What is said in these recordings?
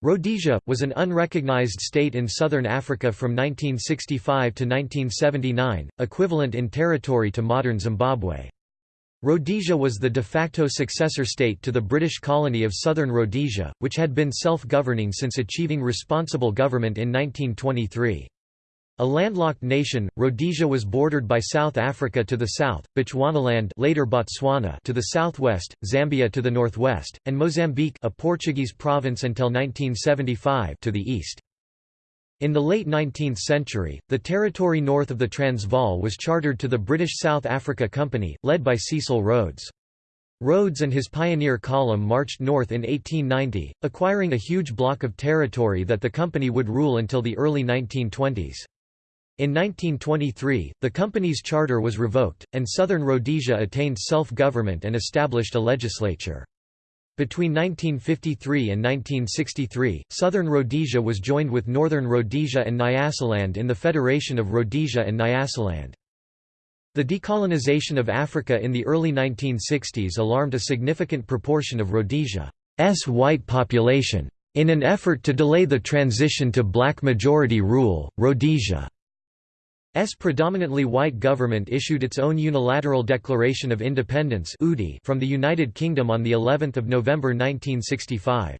Rhodesia, was an unrecognized state in southern Africa from 1965 to 1979, equivalent in territory to modern Zimbabwe. Rhodesia was the de facto successor state to the British colony of Southern Rhodesia, which had been self-governing since achieving responsible government in 1923. A landlocked nation, Rhodesia was bordered by South Africa to the south, Bechuanaland later Botswana to the southwest, Zambia to the northwest, and Mozambique a Portuguese province until 1975 to the east. In the late 19th century, the territory north of the Transvaal was chartered to the British South Africa Company, led by Cecil Rhodes. Rhodes and his pioneer column marched north in 1890, acquiring a huge block of territory that the company would rule until the early 1920s. In 1923, the company's charter was revoked, and southern Rhodesia attained self-government and established a legislature. Between 1953 and 1963, southern Rhodesia was joined with northern Rhodesia and Nyasaland in the Federation of Rhodesia and Nyasaland. The decolonization of Africa in the early 1960s alarmed a significant proportion of Rhodesia's white population. In an effort to delay the transition to black majority rule, Rhodesia S predominantly white government issued its own unilateral declaration of independence from the United Kingdom on the 11th of November 1965.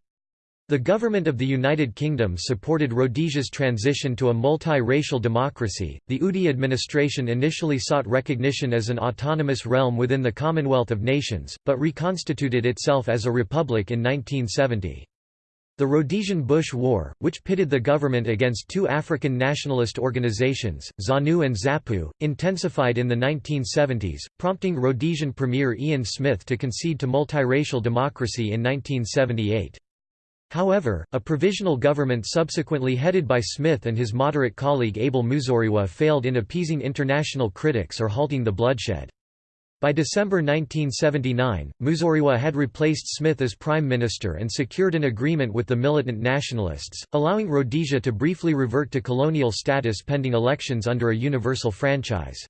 The government of the United Kingdom supported Rhodesia's transition to a multi-racial democracy. The UDI administration initially sought recognition as an autonomous realm within the Commonwealth of Nations, but reconstituted itself as a republic in 1970. The Rhodesian Bush War, which pitted the government against two African nationalist organizations, ZANU and ZAPU, intensified in the 1970s, prompting Rhodesian Premier Ian Smith to concede to multiracial democracy in 1978. However, a provisional government subsequently headed by Smith and his moderate colleague Abel Muzorewa failed in appeasing international critics or halting the bloodshed. By December 1979, Muzorewa had replaced Smith as prime minister and secured an agreement with the militant nationalists, allowing Rhodesia to briefly revert to colonial status pending elections under a universal franchise.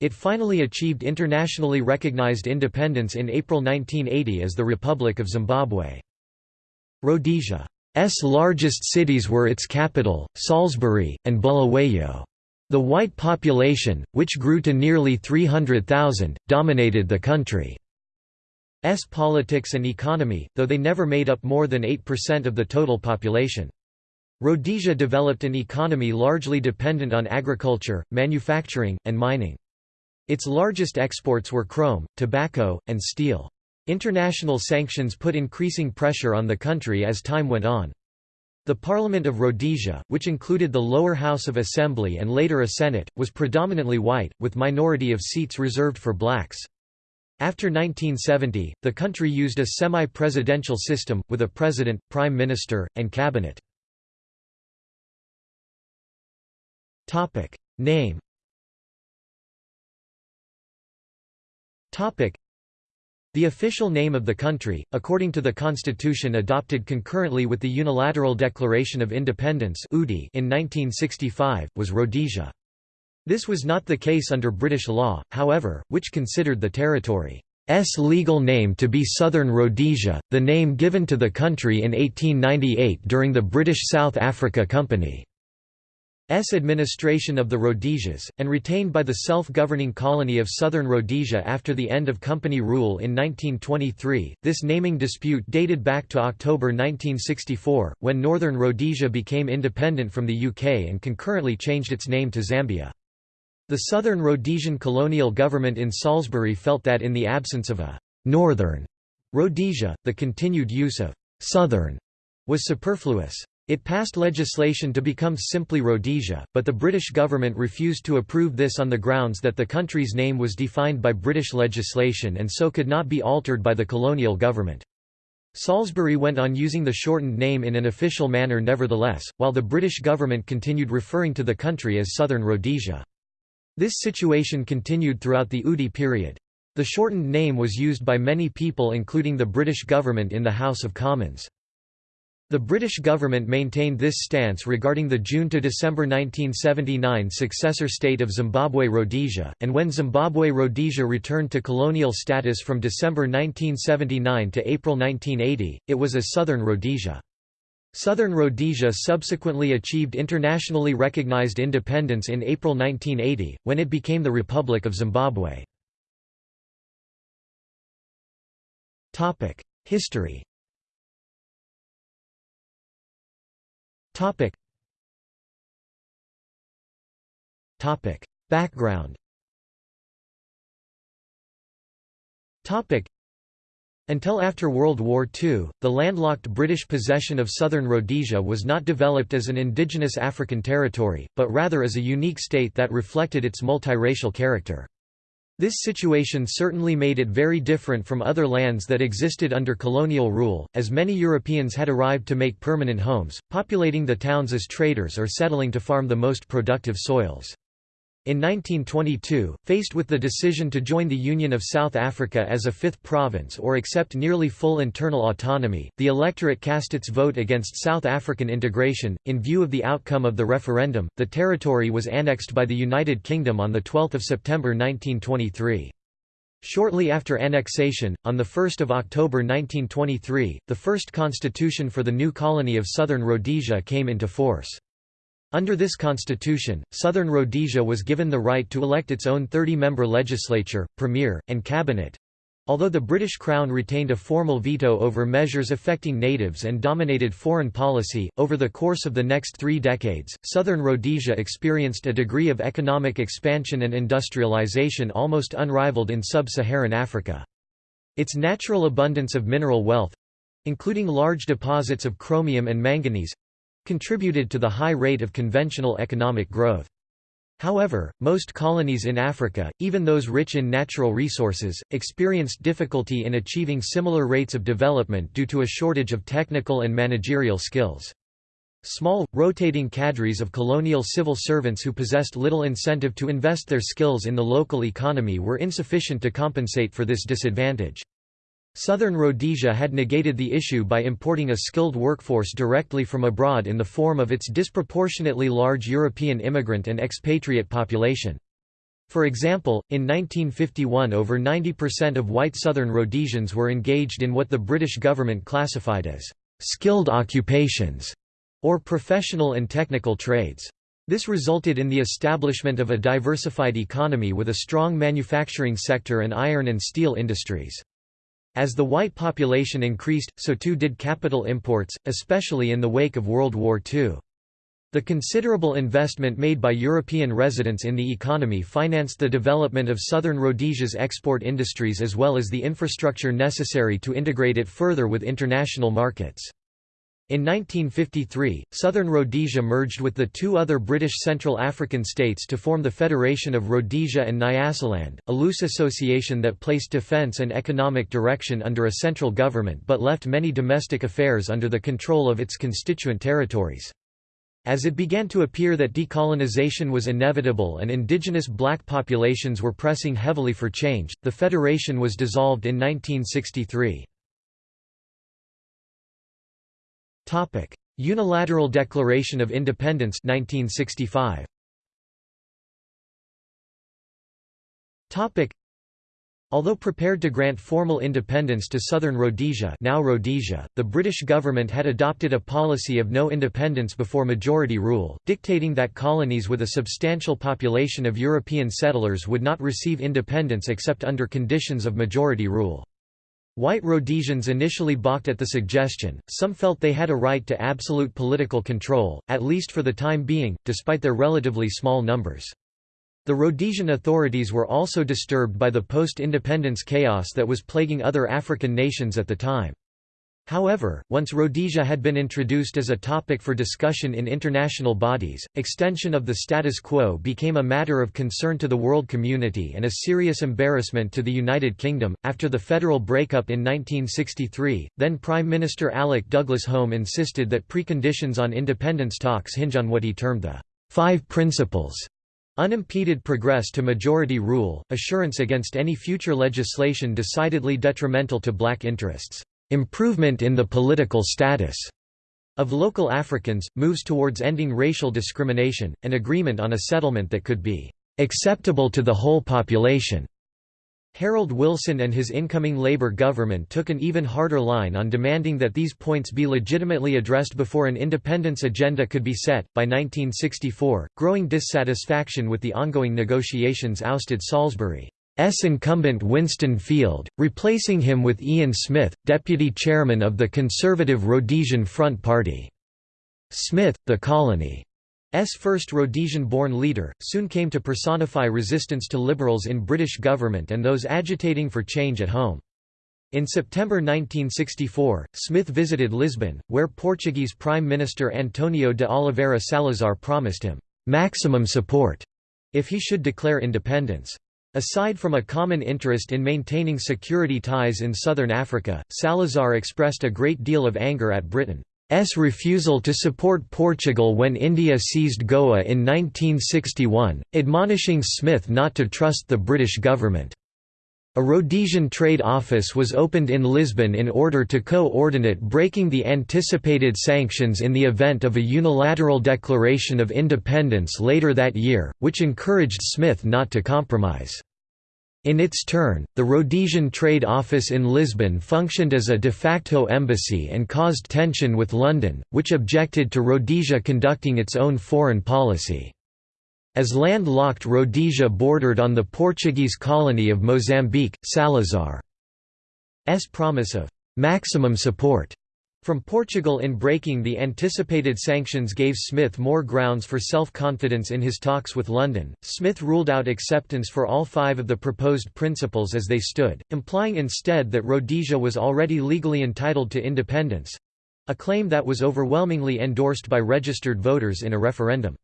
It finally achieved internationally recognized independence in April 1980 as the Republic of Zimbabwe. Rhodesia's largest cities were its capital, Salisbury, and Bulawayo. The white population, which grew to nearly 300,000, dominated the country's politics and economy, though they never made up more than 8% of the total population. Rhodesia developed an economy largely dependent on agriculture, manufacturing, and mining. Its largest exports were chrome, tobacco, and steel. International sanctions put increasing pressure on the country as time went on. The Parliament of Rhodesia, which included the lower house of assembly and later a senate, was predominantly white, with minority of seats reserved for blacks. After 1970, the country used a semi-presidential system, with a president, prime minister, and cabinet. Name the official name of the country, according to the constitution adopted concurrently with the Unilateral Declaration of Independence in 1965, was Rhodesia. This was not the case under British law, however, which considered the territory's legal name to be Southern Rhodesia, the name given to the country in 1898 during the British South Africa Company. S administration of the Rhodesias, and retained by the self-governing colony of Southern Rhodesia after the end of company rule in 1923. This naming dispute dated back to October 1964, when Northern Rhodesia became independent from the UK and concurrently changed its name to Zambia. The Southern Rhodesian colonial government in Salisbury felt that in the absence of a «Northern» Rhodesia, the continued use of «Southern» was superfluous. It passed legislation to become simply Rhodesia, but the British government refused to approve this on the grounds that the country's name was defined by British legislation and so could not be altered by the colonial government. Salisbury went on using the shortened name in an official manner nevertheless, while the British government continued referring to the country as Southern Rhodesia. This situation continued throughout the UDI period. The shortened name was used by many people including the British government in the House of Commons. The British government maintained this stance regarding the June to December 1979 successor state of Zimbabwe Rhodesia, and when Zimbabwe Rhodesia returned to colonial status from December 1979 to April 1980, it was as Southern Rhodesia. Southern Rhodesia subsequently achieved internationally recognized independence in April 1980, when it became the Republic of Zimbabwe. History Background Topic. until after World War II, the landlocked British possession of southern Rhodesia was not developed as an indigenous African territory, but rather as a unique state that reflected its multiracial character. This situation certainly made it very different from other lands that existed under colonial rule, as many Europeans had arrived to make permanent homes, populating the towns as traders or settling to farm the most productive soils. In 1922, faced with the decision to join the Union of South Africa as a fifth province or accept nearly full internal autonomy, the electorate cast its vote against South African integration. In view of the outcome of the referendum, the territory was annexed by the United Kingdom on 12 September 1923. Shortly after annexation, on 1 October 1923, the first constitution for the new colony of Southern Rhodesia came into force. Under this constitution, Southern Rhodesia was given the right to elect its own 30-member legislature, premier, and cabinet. Although the British Crown retained a formal veto over measures affecting natives and dominated foreign policy, over the course of the next three decades, southern Rhodesia experienced a degree of economic expansion and industrialization almost unrivaled in sub-Saharan Africa. Its natural abundance of mineral wealth—including large deposits of chromium and manganese, contributed to the high rate of conventional economic growth. However, most colonies in Africa, even those rich in natural resources, experienced difficulty in achieving similar rates of development due to a shortage of technical and managerial skills. Small, rotating cadres of colonial civil servants who possessed little incentive to invest their skills in the local economy were insufficient to compensate for this disadvantage. Southern Rhodesia had negated the issue by importing a skilled workforce directly from abroad in the form of its disproportionately large European immigrant and expatriate population. For example, in 1951 over 90% of white Southern Rhodesians were engaged in what the British government classified as «skilled occupations» or professional and technical trades. This resulted in the establishment of a diversified economy with a strong manufacturing sector and iron and steel industries. As the white population increased, so too did capital imports, especially in the wake of World War II. The considerable investment made by European residents in the economy financed the development of southern Rhodesia's export industries as well as the infrastructure necessary to integrate it further with international markets. In 1953, southern Rhodesia merged with the two other British Central African states to form the Federation of Rhodesia and Nyasaland, a loose association that placed defence and economic direction under a central government but left many domestic affairs under the control of its constituent territories. As it began to appear that decolonization was inevitable and indigenous black populations were pressing heavily for change, the federation was dissolved in 1963. Topic: Unilateral Declaration of Independence 1965. Topic: Although prepared to grant formal independence to southern Rhodesia, now Rhodesia, the British government had adopted a policy of no independence before majority rule, dictating that colonies with a substantial population of European settlers would not receive independence except under conditions of majority rule. White Rhodesians initially balked at the suggestion, some felt they had a right to absolute political control, at least for the time being, despite their relatively small numbers. The Rhodesian authorities were also disturbed by the post-independence chaos that was plaguing other African nations at the time. However, once Rhodesia had been introduced as a topic for discussion in international bodies, extension of the status quo became a matter of concern to the world community and a serious embarrassment to the United Kingdom. After the federal breakup in 1963, then Prime Minister Alec Douglas Home insisted that preconditions on independence talks hinge on what he termed the Five Principles Unimpeded progress to majority rule, assurance against any future legislation decidedly detrimental to black interests improvement in the political status of local Africans, moves towards ending racial discrimination, an agreement on a settlement that could be acceptable to the whole population. Harold Wilson and his incoming Labour government took an even harder line on demanding that these points be legitimately addressed before an independence agenda could be set. By 1964, growing dissatisfaction with the ongoing negotiations ousted Salisbury's incumbent Winston Field, replacing him with Ian Smith, deputy chairman of the conservative Rhodesian Front Party. Smith, the colony S first Rhodesian-born leader, soon came to personify resistance to Liberals in British government and those agitating for change at home. In September 1964, Smith visited Lisbon, where Portuguese Prime Minister Antonio de Oliveira Salazar promised him «maximum support» if he should declare independence. Aside from a common interest in maintaining security ties in southern Africa, Salazar expressed a great deal of anger at Britain's refusal to support Portugal when India seized Goa in 1961, admonishing Smith not to trust the British government. A Rhodesian trade office was opened in Lisbon in order to co-ordinate breaking the anticipated sanctions in the event of a unilateral declaration of independence later that year, which encouraged Smith not to compromise. In its turn, the Rhodesian Trade Office in Lisbon functioned as a de facto embassy and caused tension with London, which objected to Rhodesia conducting its own foreign policy. As landlocked Rhodesia bordered on the Portuguese colony of Mozambique, Salazar's promise of «maximum support» From Portugal in breaking the anticipated sanctions gave Smith more grounds for self-confidence in his talks with London. Smith ruled out acceptance for all five of the proposed principles as they stood, implying instead that Rhodesia was already legally entitled to independence a claim that was overwhelmingly endorsed by registered voters in a referendum.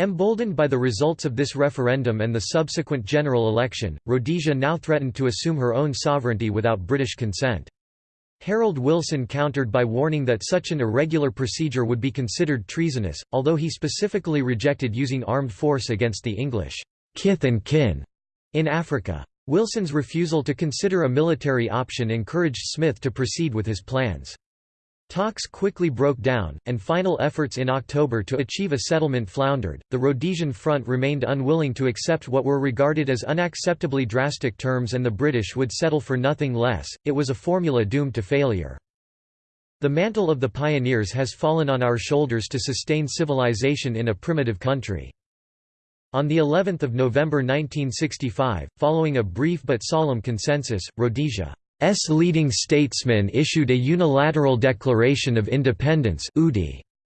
Emboldened by the results of this referendum and the subsequent general election, Rhodesia now threatened to assume her own sovereignty without British consent. Harold Wilson countered by warning that such an irregular procedure would be considered treasonous, although he specifically rejected using armed force against the English kith and kin in Africa. Wilson's refusal to consider a military option encouraged Smith to proceed with his plans. Talks quickly broke down, and final efforts in October to achieve a settlement floundered. The Rhodesian Front remained unwilling to accept what were regarded as unacceptably drastic terms, and the British would settle for nothing less. It was a formula doomed to failure. The mantle of the pioneers has fallen on our shoulders to sustain civilization in a primitive country. On the 11th of November 1965, following a brief but solemn consensus, Rhodesia S leading statesmen issued a unilateral declaration of independence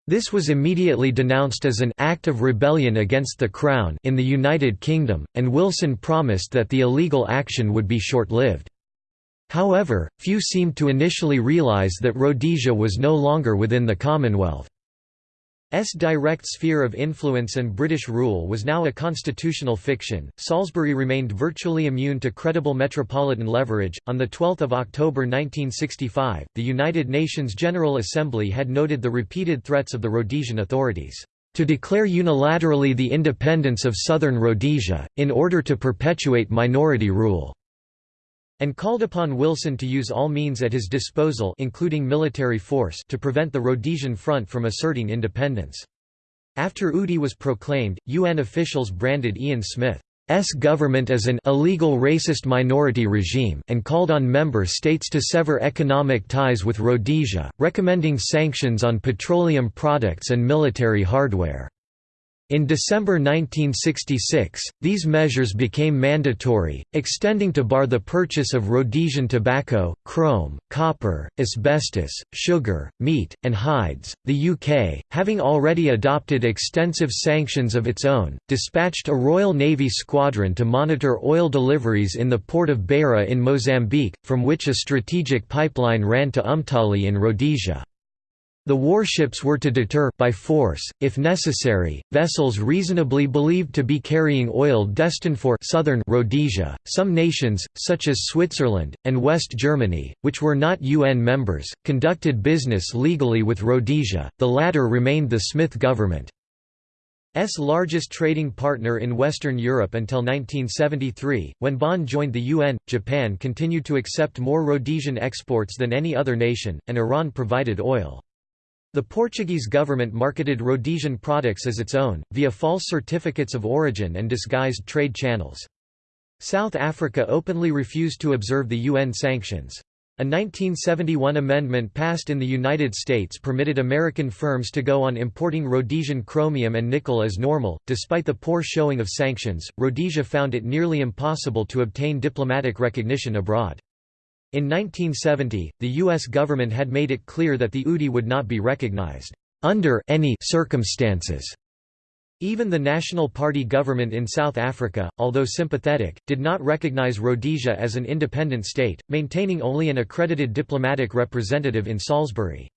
This was immediately denounced as an act of rebellion against the Crown in the United Kingdom, and Wilson promised that the illegal action would be short-lived. However, few seemed to initially realise that Rhodesia was no longer within the Commonwealth. S direct sphere of influence and British rule was now a constitutional fiction. Salisbury remained virtually immune to credible metropolitan leverage. On the 12th of October 1965, the United Nations General Assembly had noted the repeated threats of the Rhodesian authorities to declare unilaterally the independence of southern Rhodesia in order to perpetuate minority rule and called upon Wilson to use all means at his disposal including military force to prevent the Rhodesian Front from asserting independence. After UDI was proclaimed, UN officials branded Ian Smith's government as an illegal racist minority regime and called on member states to sever economic ties with Rhodesia, recommending sanctions on petroleum products and military hardware. In December 1966, these measures became mandatory, extending to bar the purchase of Rhodesian tobacco, chrome, copper, asbestos, sugar, meat, and hides. The UK, having already adopted extensive sanctions of its own, dispatched a Royal Navy squadron to monitor oil deliveries in the port of Beira in Mozambique, from which a strategic pipeline ran to Umtali in Rhodesia. The warships were to deter by force, if necessary, vessels reasonably believed to be carrying oil destined for southern Rhodesia. Some nations, such as Switzerland and West Germany, which were not UN members, conducted business legally with Rhodesia. The latter remained the Smith government. S largest trading partner in Western Europe until 1973, when Bonn joined the UN. Japan continued to accept more Rhodesian exports than any other nation, and Iran provided oil. The Portuguese government marketed Rhodesian products as its own, via false certificates of origin and disguised trade channels. South Africa openly refused to observe the UN sanctions. A 1971 amendment passed in the United States permitted American firms to go on importing Rhodesian chromium and nickel as normal. Despite the poor showing of sanctions, Rhodesia found it nearly impossible to obtain diplomatic recognition abroad. In 1970, the U.S. government had made it clear that the UDI would not be recognized under any circumstances. Even the National Party government in South Africa, although sympathetic, did not recognize Rhodesia as an independent state, maintaining only an accredited diplomatic representative in Salisbury.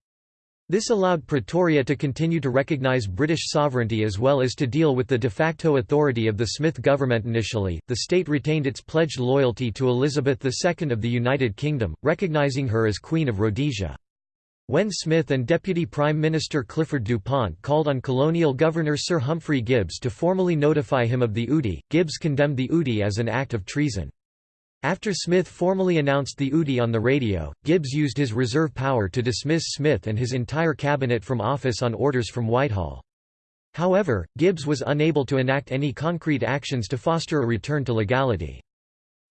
This allowed Pretoria to continue to recognize British sovereignty as well as to deal with the de facto authority of the Smith government initially. The state retained its pledged loyalty to Elizabeth II of the United Kingdom, recognizing her as Queen of Rhodesia. When Smith and Deputy Prime Minister Clifford DuPont called on colonial governor Sir Humphrey Gibbs to formally notify him of the UDI, Gibbs condemned the UDI as an act of treason. After Smith formally announced the UDI on the radio, Gibbs used his reserve power to dismiss Smith and his entire cabinet from office on orders from Whitehall. However, Gibbs was unable to enact any concrete actions to foster a return to legality.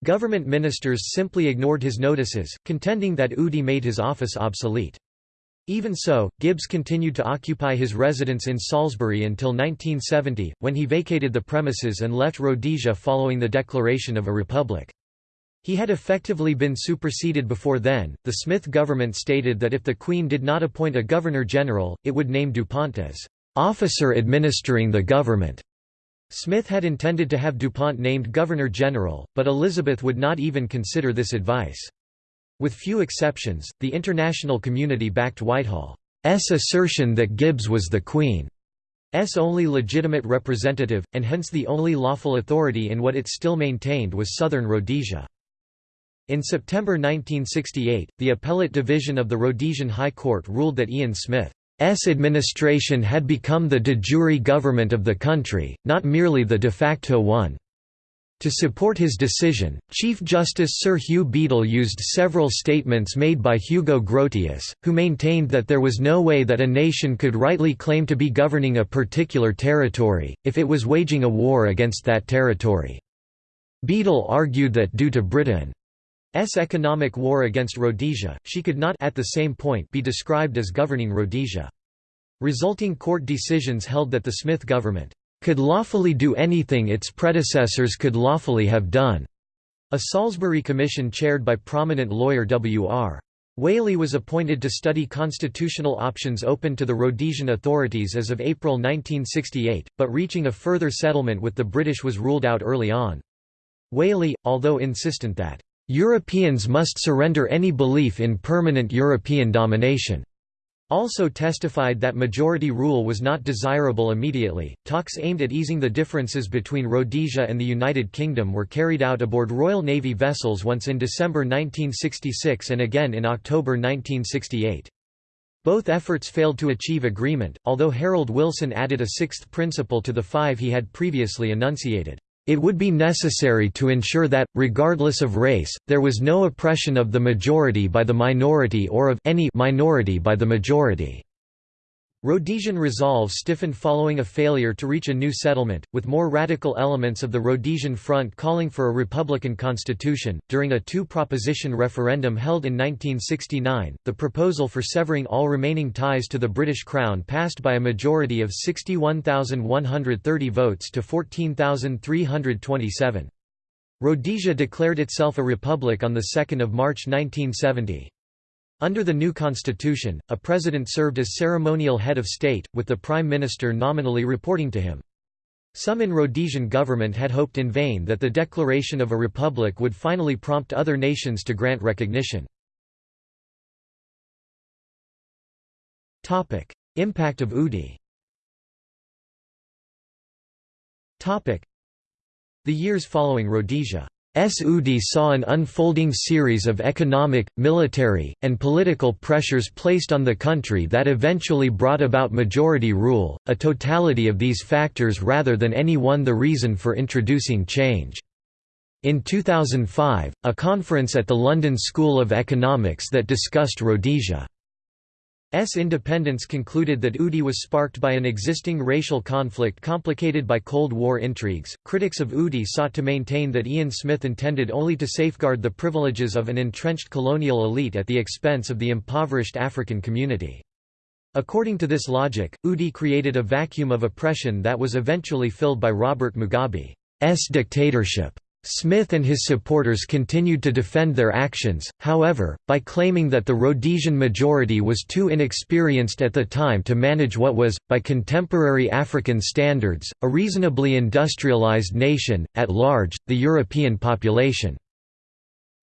Government ministers simply ignored his notices, contending that UDI made his office obsolete. Even so, Gibbs continued to occupy his residence in Salisbury until 1970, when he vacated the premises and left Rhodesia following the declaration of a republic. He had effectively been superseded before then. The Smith government stated that if the Queen did not appoint a Governor General, it would name DuPont as officer administering the government. Smith had intended to have DuPont named Governor General, but Elizabeth would not even consider this advice. With few exceptions, the international community backed Whitehall's assertion that Gibbs was the Queen's only legitimate representative, and hence the only lawful authority in what it still maintained was southern Rhodesia. In September 1968, the Appellate Division of the Rhodesian High Court ruled that Ian Smith's administration had become the de jure government of the country, not merely the de facto one. To support his decision, Chief Justice Sir Hugh Beadle used several statements made by Hugo Grotius, who maintained that there was no way that a nation could rightly claim to be governing a particular territory, if it was waging a war against that territory. Beadle argued that due to Britain's economic war against Rhodesia, she could not at the same point be described as governing Rhodesia. Resulting court decisions held that the Smith government could lawfully do anything its predecessors could lawfully have done. A Salisbury Commission chaired by prominent lawyer W.R. Whaley was appointed to study constitutional options open to the Rhodesian authorities as of April 1968, but reaching a further settlement with the British was ruled out early on. Whaley, although insistent that, "...Europeans must surrender any belief in permanent European domination," also testified that majority rule was not desirable immediately. Talks aimed at easing the differences between Rhodesia and the United Kingdom were carried out aboard Royal Navy vessels once in December 1966 and again in October 1968. Both efforts failed to achieve agreement, although Harold Wilson added a sixth principle to the five he had previously enunciated. It would be necessary to ensure that, regardless of race, there was no oppression of the majority by the minority or of any minority by the majority. Rhodesian resolve stiffened following a failure to reach a new settlement, with more radical elements of the Rhodesian Front calling for a republican constitution. During a two proposition referendum held in 1969, the proposal for severing all remaining ties to the British Crown passed by a majority of 61,130 votes to 14,327. Rhodesia declared itself a republic on 2 March 1970. Under the new constitution, a president served as ceremonial head of state, with the prime minister nominally reporting to him. Some in Rhodesian government had hoped in vain that the declaration of a republic would finally prompt other nations to grant recognition. Impact of UDI The years following Rhodesia UDI saw an unfolding series of economic, military, and political pressures placed on the country that eventually brought about majority rule, a totality of these factors rather than any one the reason for introducing change. In 2005, a conference at the London School of Economics that discussed Rhodesia's S. independence concluded that UDI was sparked by an existing racial conflict complicated by Cold War intrigues. Critics of UDI sought to maintain that Ian Smith intended only to safeguard the privileges of an entrenched colonial elite at the expense of the impoverished African community. According to this logic, UDI created a vacuum of oppression that was eventually filled by Robert Mugabe's dictatorship. Smith and his supporters continued to defend their actions, however, by claiming that the Rhodesian majority was too inexperienced at the time to manage what was, by contemporary African standards, a reasonably industrialized nation, at large, the European population.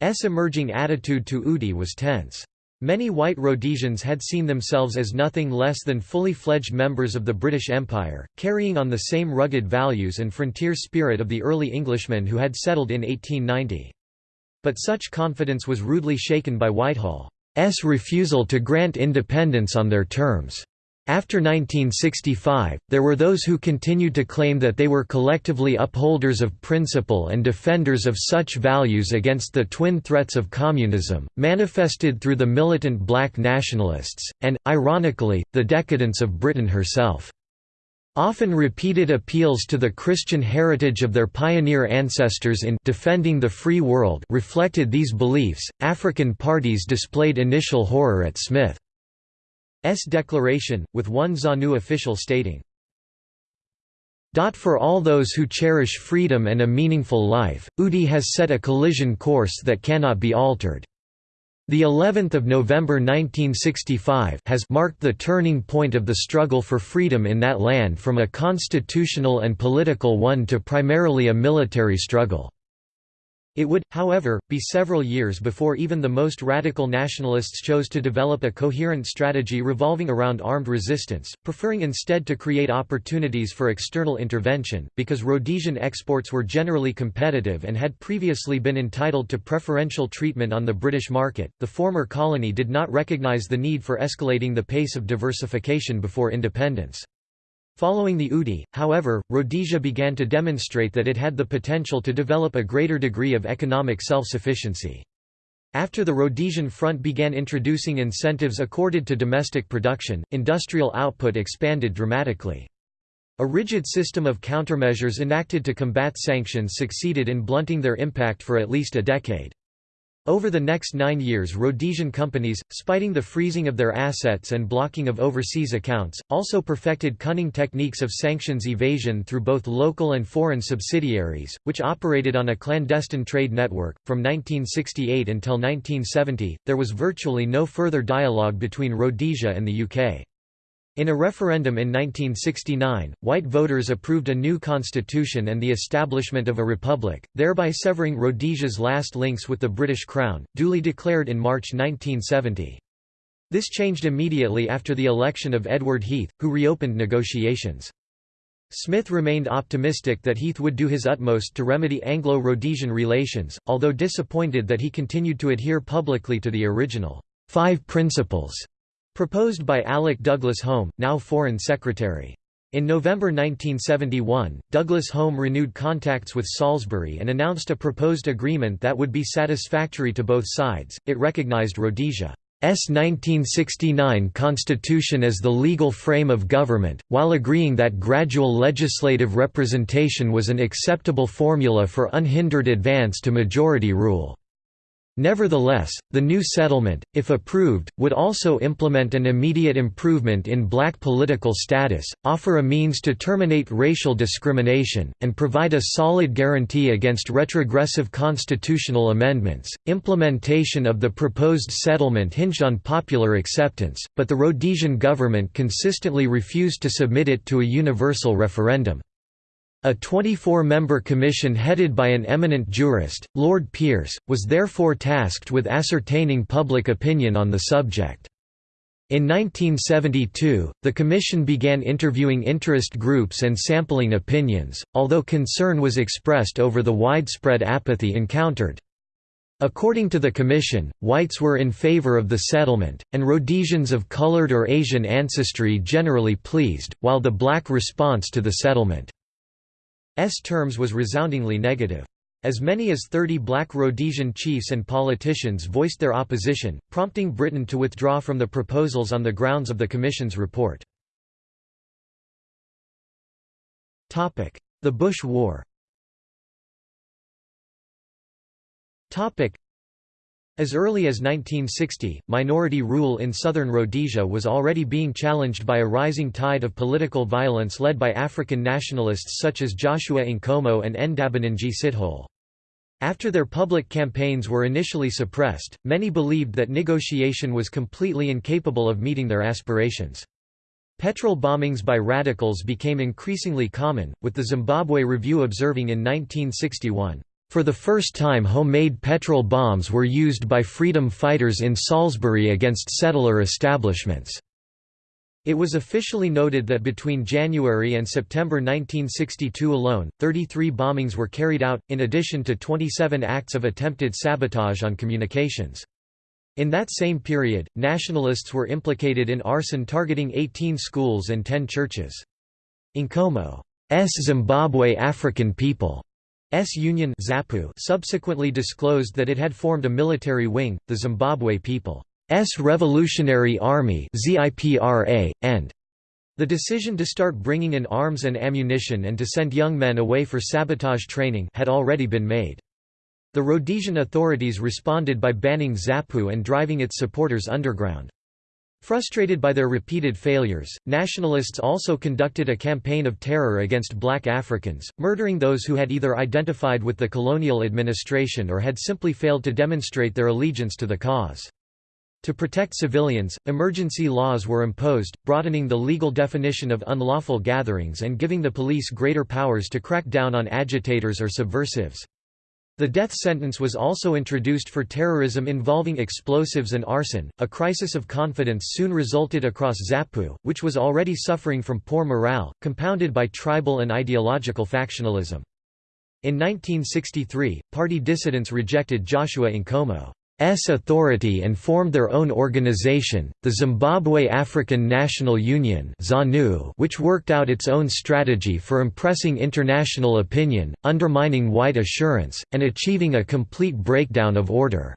S emerging attitude to UDI was tense. Many white Rhodesians had seen themselves as nothing less than fully fledged members of the British Empire, carrying on the same rugged values and frontier spirit of the early Englishmen who had settled in 1890. But such confidence was rudely shaken by Whitehall's refusal to grant independence on their terms. After 1965, there were those who continued to claim that they were collectively upholders of principle and defenders of such values against the twin threats of communism, manifested through the militant black nationalists, and, ironically, the decadence of Britain herself. Often repeated appeals to the Christian heritage of their pioneer ancestors in defending the free world reflected these beliefs. African parties displayed initial horror at Smith. S declaration, with one ZANU official stating, for all those who cherish freedom and a meaningful life, UDI has set a collision course that cannot be altered. The 11th of November 1965 has marked the turning point of the struggle for freedom in that land from a constitutional and political one to primarily a military struggle. It would, however, be several years before even the most radical nationalists chose to develop a coherent strategy revolving around armed resistance, preferring instead to create opportunities for external intervention, because Rhodesian exports were generally competitive and had previously been entitled to preferential treatment on the British market. The former colony did not recognise the need for escalating the pace of diversification before independence. Following the UDI, however, Rhodesia began to demonstrate that it had the potential to develop a greater degree of economic self-sufficiency. After the Rhodesian Front began introducing incentives accorded to domestic production, industrial output expanded dramatically. A rigid system of countermeasures enacted to combat sanctions succeeded in blunting their impact for at least a decade. Over the next nine years Rhodesian companies, spiting the freezing of their assets and blocking of overseas accounts, also perfected cunning techniques of sanctions evasion through both local and foreign subsidiaries, which operated on a clandestine trade network. From 1968 until 1970, there was virtually no further dialogue between Rhodesia and the UK. In a referendum in 1969, white voters approved a new constitution and the establishment of a republic, thereby severing Rhodesia's last links with the British Crown, duly declared in March 1970. This changed immediately after the election of Edward Heath, who reopened negotiations. Smith remained optimistic that Heath would do his utmost to remedy Anglo-Rhodesian relations, although disappointed that he continued to adhere publicly to the original Five Principles Proposed by Alec Douglas Home, now Foreign Secretary. In November 1971, Douglas Home renewed contacts with Salisbury and announced a proposed agreement that would be satisfactory to both sides. It recognized Rhodesia's 1969 constitution as the legal frame of government, while agreeing that gradual legislative representation was an acceptable formula for unhindered advance to majority rule. Nevertheless, the new settlement, if approved, would also implement an immediate improvement in black political status, offer a means to terminate racial discrimination, and provide a solid guarantee against retrogressive constitutional amendments. Implementation of the proposed settlement hinged on popular acceptance, but the Rhodesian government consistently refused to submit it to a universal referendum. A 24-member commission headed by an eminent jurist, Lord Pearce, was therefore tasked with ascertaining public opinion on the subject. In 1972, the Commission began interviewing interest groups and sampling opinions, although concern was expressed over the widespread apathy encountered. According to the Commission, whites were in favor of the settlement, and Rhodesians of colored or Asian ancestry generally pleased, while the black response to the settlement terms was resoundingly negative. As many as 30 black Rhodesian chiefs and politicians voiced their opposition, prompting Britain to withdraw from the proposals on the grounds of the Commission's report. The Bush War as early as 1960, minority rule in southern Rhodesia was already being challenged by a rising tide of political violence led by African nationalists such as Joshua Nkomo and Ndabaningi Sithole. After their public campaigns were initially suppressed, many believed that negotiation was completely incapable of meeting their aspirations. Petrol bombings by radicals became increasingly common, with the Zimbabwe Review observing in 1961, "...for the first time homemade petrol bombs were used by freedom fighters in Salisbury against settler establishments." It was officially noted that between January and September 1962 alone, 33 bombings were carried out, in addition to 27 acts of attempted sabotage on communications. In that same period, nationalists were implicated in arson targeting 18 schools and 10 churches. Nkomo's Zimbabwe African People S Union ZAPU subsequently disclosed that it had formed a military wing, the Zimbabwe People's Revolutionary Army and the decision to start bringing in arms and ammunition and to send young men away for sabotage training had already been made. The Rhodesian authorities responded by banning ZAPU and driving its supporters underground. Frustrated by their repeated failures, nationalists also conducted a campaign of terror against black Africans, murdering those who had either identified with the colonial administration or had simply failed to demonstrate their allegiance to the cause. To protect civilians, emergency laws were imposed, broadening the legal definition of unlawful gatherings and giving the police greater powers to crack down on agitators or subversives. The death sentence was also introduced for terrorism involving explosives and arson. A crisis of confidence soon resulted across ZAPU, which was already suffering from poor morale, compounded by tribal and ideological factionalism. In 1963, party dissidents rejected Joshua Nkomo. S authority and formed their own organization, the Zimbabwe African National Union which worked out its own strategy for impressing international opinion, undermining white assurance, and achieving a complete breakdown of order.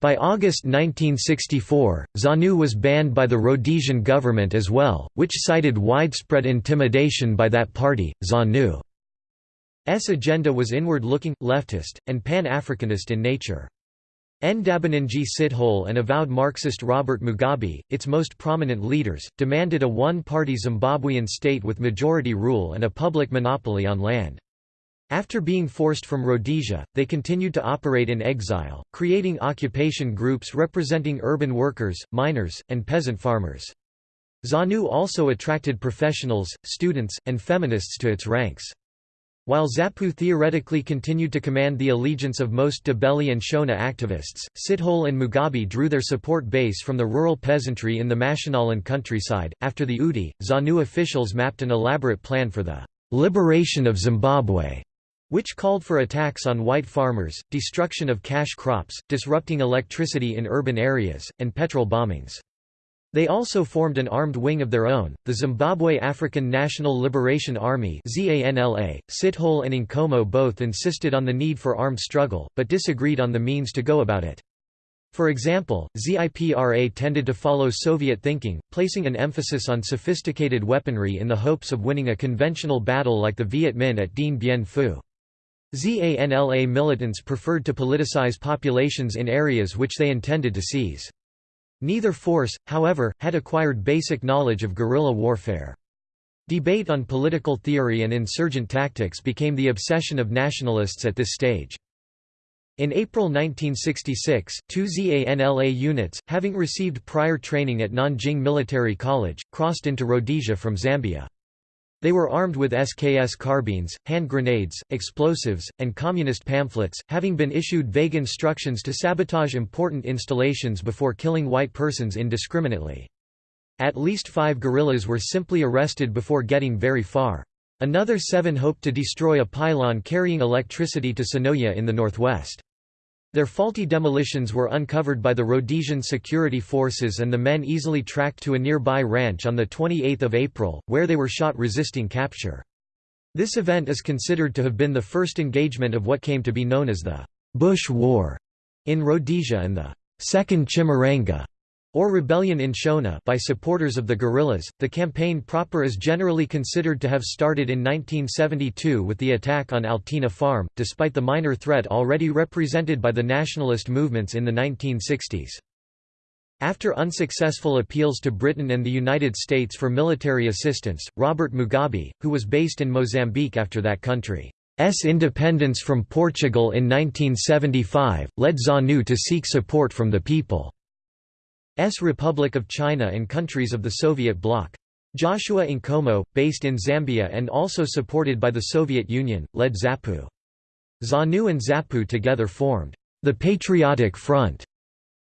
By August 1964, ZANU was banned by the Rhodesian government as well, which cited widespread intimidation by that party. ZANU's agenda was inward-looking, leftist, and pan-Africanist in nature. Ndabaningi Sithole and avowed Marxist Robert Mugabe, its most prominent leaders, demanded a one-party Zimbabwean state with majority rule and a public monopoly on land. After being forced from Rhodesia, they continued to operate in exile, creating occupation groups representing urban workers, miners, and peasant farmers. ZANU also attracted professionals, students, and feminists to its ranks. While ZAPU theoretically continued to command the allegiance of most Ndebele and Shona activists, Sithole and Mugabe drew their support base from the rural peasantry in the Mashonaland countryside. After the UDI, ZANU officials mapped an elaborate plan for the liberation of Zimbabwe, which called for attacks on white farmers, destruction of cash crops, disrupting electricity in urban areas, and petrol bombings. They also formed an armed wing of their own, the Zimbabwe African National Liberation Army ZANLA. Sithole and Nkomo both insisted on the need for armed struggle, but disagreed on the means to go about it. For example, ZIPRA tended to follow Soviet thinking, placing an emphasis on sophisticated weaponry in the hopes of winning a conventional battle like the Viet Minh at Dien Bien Phu. ZANLA militants preferred to politicize populations in areas which they intended to seize. Neither force, however, had acquired basic knowledge of guerrilla warfare. Debate on political theory and insurgent tactics became the obsession of nationalists at this stage. In April 1966, two ZANLA units, having received prior training at Nanjing Military College, crossed into Rhodesia from Zambia. They were armed with SKS carbines, hand grenades, explosives, and communist pamphlets, having been issued vague instructions to sabotage important installations before killing white persons indiscriminately. At least five guerrillas were simply arrested before getting very far. Another seven hoped to destroy a pylon carrying electricity to Sinoia in the northwest. Their faulty demolitions were uncovered by the Rhodesian security forces and the men easily tracked to a nearby ranch on 28 April, where they were shot resisting capture. This event is considered to have been the first engagement of what came to be known as the Bush War in Rhodesia and the Second Chimurenga or rebellion in Shona by supporters of the guerrillas. The campaign proper is generally considered to have started in 1972 with the attack on Altena Farm, despite the minor threat already represented by the nationalist movements in the 1960s. After unsuccessful appeals to Britain and the United States for military assistance, Robert Mugabe, who was based in Mozambique after that country's independence from Portugal in 1975, led ZANU to seek support from the People's Republic of China and countries of the Soviet bloc. Joshua Nkomo, based in Zambia and also supported by the Soviet Union, led ZAPU. ZANU and ZAPU together formed the Patriotic Front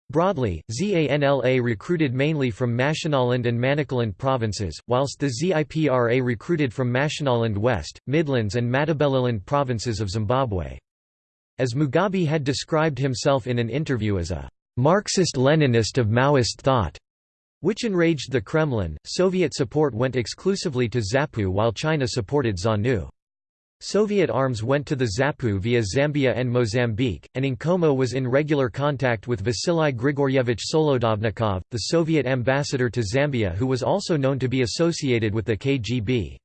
Broadly, ZANLA recruited mainly from Mashonaland and Manicaland provinces, whilst the ZIPRA recruited from Mashonaland West, Midlands and Matabeleland provinces of Zimbabwe. As Mugabe had described himself in an interview as a Marxist-Leninist of Maoist thought, which enraged the Kremlin, Soviet support went exclusively to ZAPU while China supported ZANU. Soviet arms went to the Zapu via Zambia and Mozambique, and Nkomo was in regular contact with Vasily Grigoryevich Solodovnikov, the Soviet ambassador to Zambia who was also known to be associated with the KGB.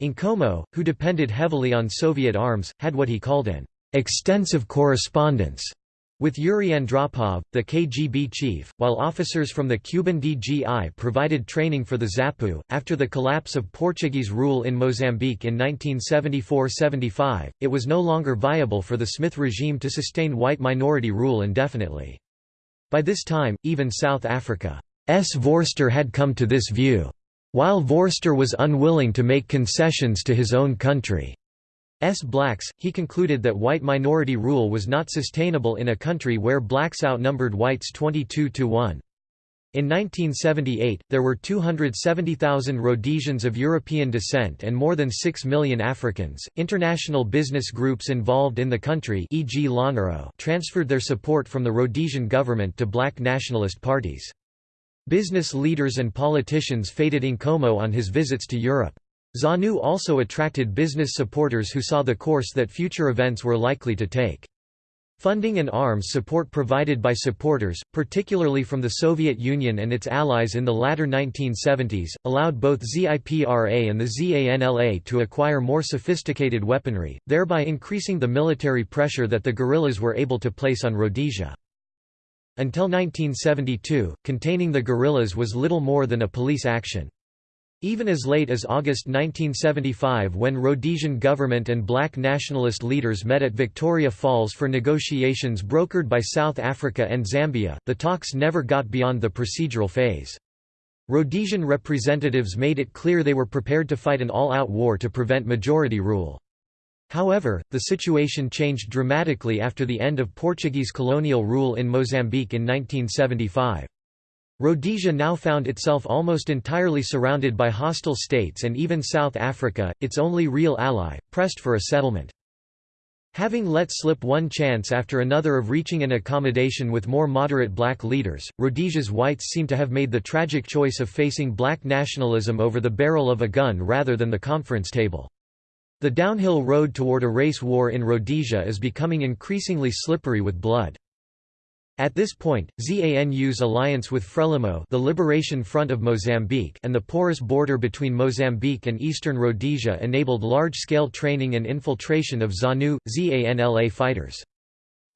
Nkomo, who depended heavily on Soviet arms, had what he called an extensive correspondence with Yuri Andropov, the KGB chief, while officers from the Cuban DGI provided training for the ZAPU, after the collapse of Portuguese rule in Mozambique in 1974–75, it was no longer viable for the Smith regime to sustain white minority rule indefinitely. By this time, even South Africa's Vorster had come to this view. While Vorster was unwilling to make concessions to his own country, blacks, he concluded that white minority rule was not sustainable in a country where blacks outnumbered whites 22 to 1. In 1978, there were 270,000 Rhodesians of European descent and more than 6 million Africans. International business groups involved in the country, e.g., transferred their support from the Rhodesian government to black nationalist parties. Business leaders and politicians feted Nkomo on his visits to Europe. ZANU also attracted business supporters who saw the course that future events were likely to take. Funding and arms support provided by supporters, particularly from the Soviet Union and its allies in the latter 1970s, allowed both ZIPRA and the ZANLA to acquire more sophisticated weaponry, thereby increasing the military pressure that the guerrillas were able to place on Rhodesia. Until 1972, containing the guerrillas was little more than a police action. Even as late as August 1975 when Rhodesian government and black nationalist leaders met at Victoria Falls for negotiations brokered by South Africa and Zambia, the talks never got beyond the procedural phase. Rhodesian representatives made it clear they were prepared to fight an all-out war to prevent majority rule. However, the situation changed dramatically after the end of Portuguese colonial rule in Mozambique in 1975. Rhodesia now found itself almost entirely surrounded by hostile states and even South Africa, its only real ally, pressed for a settlement. Having let slip one chance after another of reaching an accommodation with more moderate black leaders, Rhodesia's whites seem to have made the tragic choice of facing black nationalism over the barrel of a gun rather than the conference table. The downhill road toward a race war in Rhodesia is becoming increasingly slippery with blood. At this point, ZANU's alliance with Frelimo the Liberation Front of Mozambique and the porous border between Mozambique and eastern Rhodesia enabled large-scale training and infiltration of ZANU, ZANLA fighters.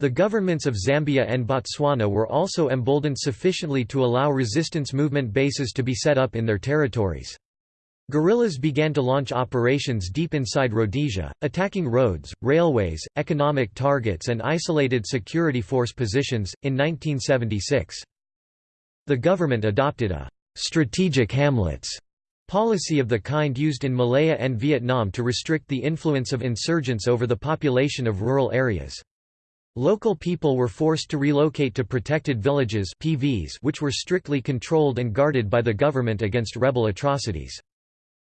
The governments of Zambia and Botswana were also emboldened sufficiently to allow resistance movement bases to be set up in their territories. Guerrillas began to launch operations deep inside Rhodesia, attacking roads, railways, economic targets, and isolated security force positions. In 1976, the government adopted a strategic hamlets policy of the kind used in Malaya and Vietnam to restrict the influence of insurgents over the population of rural areas. Local people were forced to relocate to protected villages PVs which were strictly controlled and guarded by the government against rebel atrocities.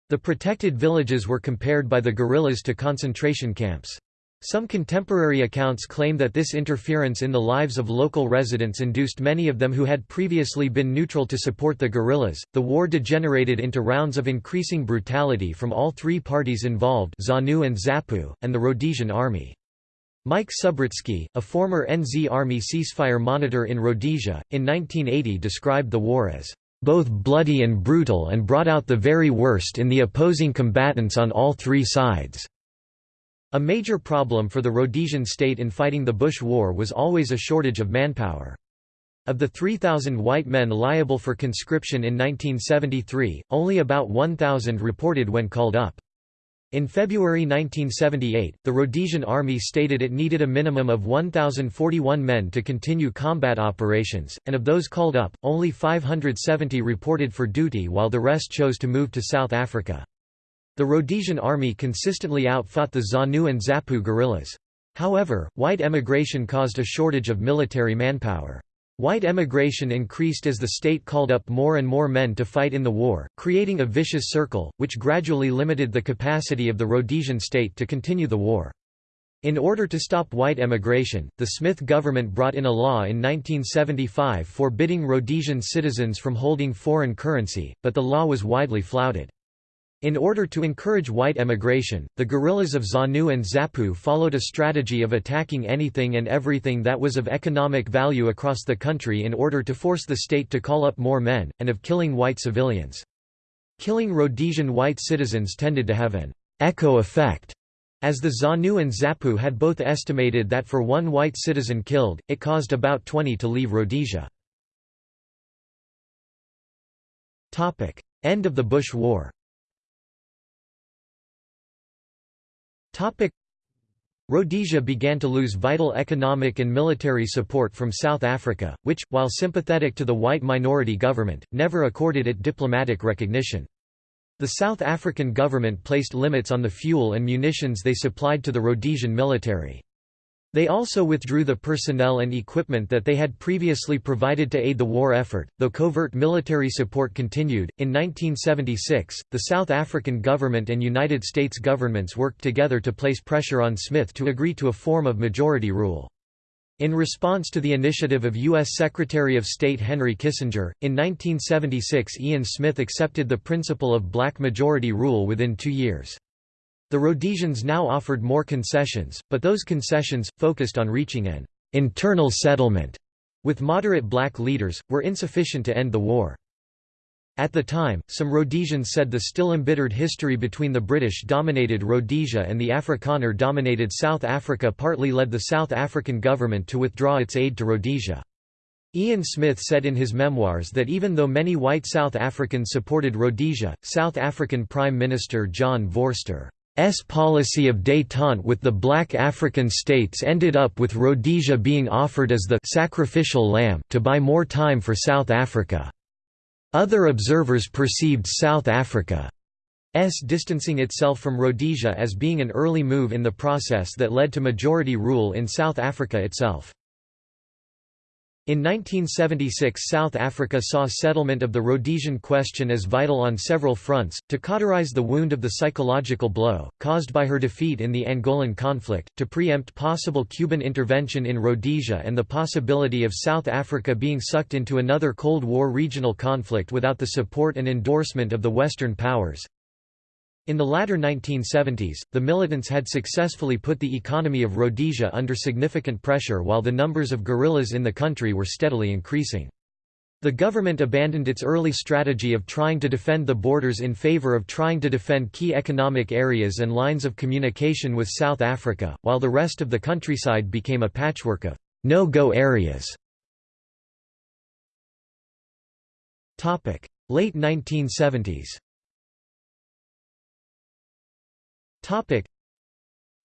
The protected villages were compared by the guerrillas to concentration camps. Some contemporary accounts claim that this interference in the lives of local residents induced many of them who had previously been neutral to support the guerrillas. The war degenerated into rounds of increasing brutality from all three parties involved ZANU and ZAPU, and the Rhodesian army. Mike Subritzky, a former NZ Army ceasefire monitor in Rhodesia, in 1980 described the war as both bloody and brutal and brought out the very worst in the opposing combatants on all three sides. A major problem for the Rhodesian state in fighting the Bush War was always a shortage of manpower. Of the 3,000 white men liable for conscription in 1973, only about 1,000 reported when called up. In February 1978, the Rhodesian Army stated it needed a minimum of 1,041 men to continue combat operations, and of those called up, only 570 reported for duty while the rest chose to move to South Africa. The Rhodesian army consistently outfought the ZANU and ZAPU guerrillas. However, white emigration caused a shortage of military manpower. White emigration increased as the state called up more and more men to fight in the war, creating a vicious circle, which gradually limited the capacity of the Rhodesian state to continue the war. In order to stop white emigration, the Smith government brought in a law in 1975 forbidding Rhodesian citizens from holding foreign currency, but the law was widely flouted. In order to encourage white emigration, the guerrillas of ZANU and ZAPU followed a strategy of attacking anything and everything that was of economic value across the country in order to force the state to call up more men, and of killing white civilians. Killing Rhodesian white citizens tended to have an echo effect, as the ZANU and ZAPU had both estimated that for one white citizen killed, it caused about 20 to leave Rhodesia. End of the Bush War Rhodesia began to lose vital economic and military support from South Africa, which, while sympathetic to the white minority government, never accorded it diplomatic recognition. The South African government placed limits on the fuel and munitions they supplied to the Rhodesian military. They also withdrew the personnel and equipment that they had previously provided to aid the war effort, though covert military support continued. In 1976, the South African government and United States governments worked together to place pressure on Smith to agree to a form of majority rule. In response to the initiative of U.S. Secretary of State Henry Kissinger, in 1976 Ian Smith accepted the principle of black majority rule within two years. The Rhodesians now offered more concessions, but those concessions, focused on reaching an internal settlement with moderate black leaders, were insufficient to end the war. At the time, some Rhodesians said the still embittered history between the British-dominated Rhodesia and the Afrikaner-dominated South Africa partly led the South African government to withdraw its aid to Rhodesia. Ian Smith said in his memoirs that even though many white South Africans supported Rhodesia, South African Prime Minister John Vorster S policy of détente with the black African states ended up with Rhodesia being offered as the sacrificial lamb to buy more time for South Africa. Other observers perceived South Africa's distancing itself from Rhodesia as being an early move in the process that led to majority rule in South Africa itself. In 1976 South Africa saw settlement of the Rhodesian question as vital on several fronts, to cauterize the wound of the psychological blow, caused by her defeat in the Angolan conflict, to preempt possible Cuban intervention in Rhodesia and the possibility of South Africa being sucked into another Cold War regional conflict without the support and endorsement of the Western powers. In the latter 1970s, the militants had successfully put the economy of Rhodesia under significant pressure while the numbers of guerrillas in the country were steadily increasing. The government abandoned its early strategy of trying to defend the borders in favor of trying to defend key economic areas and lines of communication with South Africa, while the rest of the countryside became a patchwork of no-go areas. Late 1970s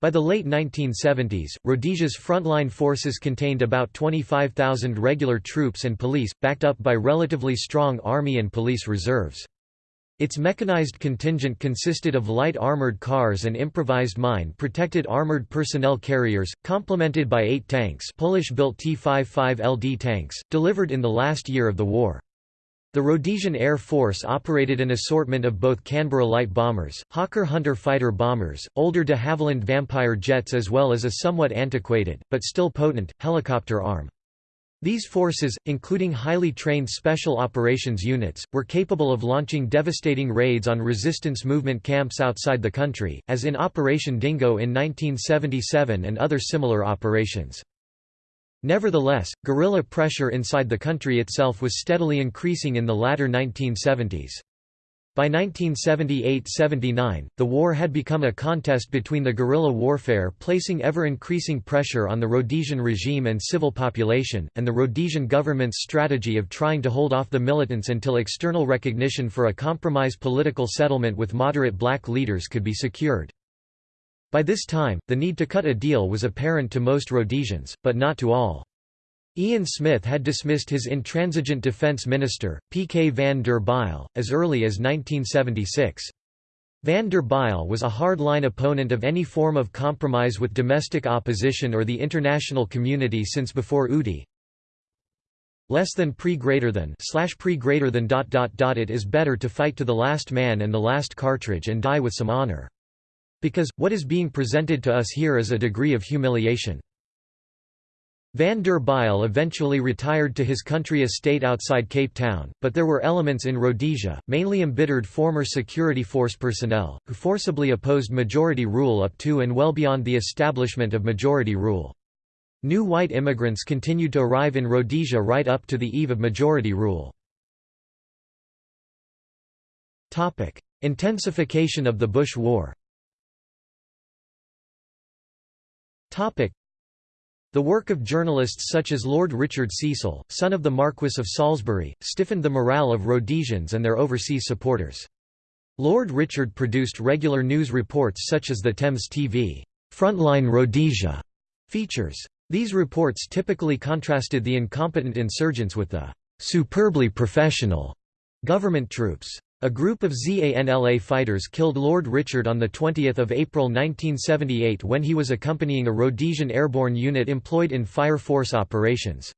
by the late 1970s, Rhodesia's frontline forces contained about 25,000 regular troops and police, backed up by relatively strong army and police reserves. Its mechanized contingent consisted of light armored cars and improvised mine-protected armored personnel carriers, complemented by eight tanks Polish-built T-55 LD tanks, delivered in the last year of the war. The Rhodesian Air Force operated an assortment of both Canberra light bombers, Hawker Hunter fighter bombers, older de Havilland Vampire jets as well as a somewhat antiquated, but still potent, helicopter arm. These forces, including highly trained Special Operations Units, were capable of launching devastating raids on resistance movement camps outside the country, as in Operation Dingo in 1977 and other similar operations. Nevertheless, guerrilla pressure inside the country itself was steadily increasing in the latter 1970s. By 1978–79, the war had become a contest between the guerrilla warfare placing ever-increasing pressure on the Rhodesian regime and civil population, and the Rhodesian government's strategy of trying to hold off the militants until external recognition for a compromise political settlement with moderate black leaders could be secured. By this time, the need to cut a deal was apparent to most Rhodesians, but not to all. Ian Smith had dismissed his intransigent defence minister, P. K. van der Bijl, as early as 1976. Van der Bijl was a hard-line opponent of any form of compromise with domestic opposition or the international community since before UDI. Less than pre greater than slash pre greater than dot dot dot it is better to fight to the last man and the last cartridge and die with some honor. Because, what is being presented to us here is a degree of humiliation. Van der Bijl eventually retired to his country estate outside Cape Town, but there were elements in Rhodesia, mainly embittered former security force personnel, who forcibly opposed majority rule up to and well beyond the establishment of majority rule. New white immigrants continued to arrive in Rhodesia right up to the eve of majority rule. Intensification of the Bush War the work of journalists such as Lord Richard Cecil, son of the Marquess of Salisbury, stiffened the morale of Rhodesians and their overseas supporters. Lord Richard produced regular news reports such as the Thames TV, Frontline Rhodesia features. These reports typically contrasted the incompetent insurgents with the superbly professional government troops. A group of ZANLA fighters killed Lord Richard on 20 April 1978 when he was accompanying a Rhodesian airborne unit employed in fire force operations.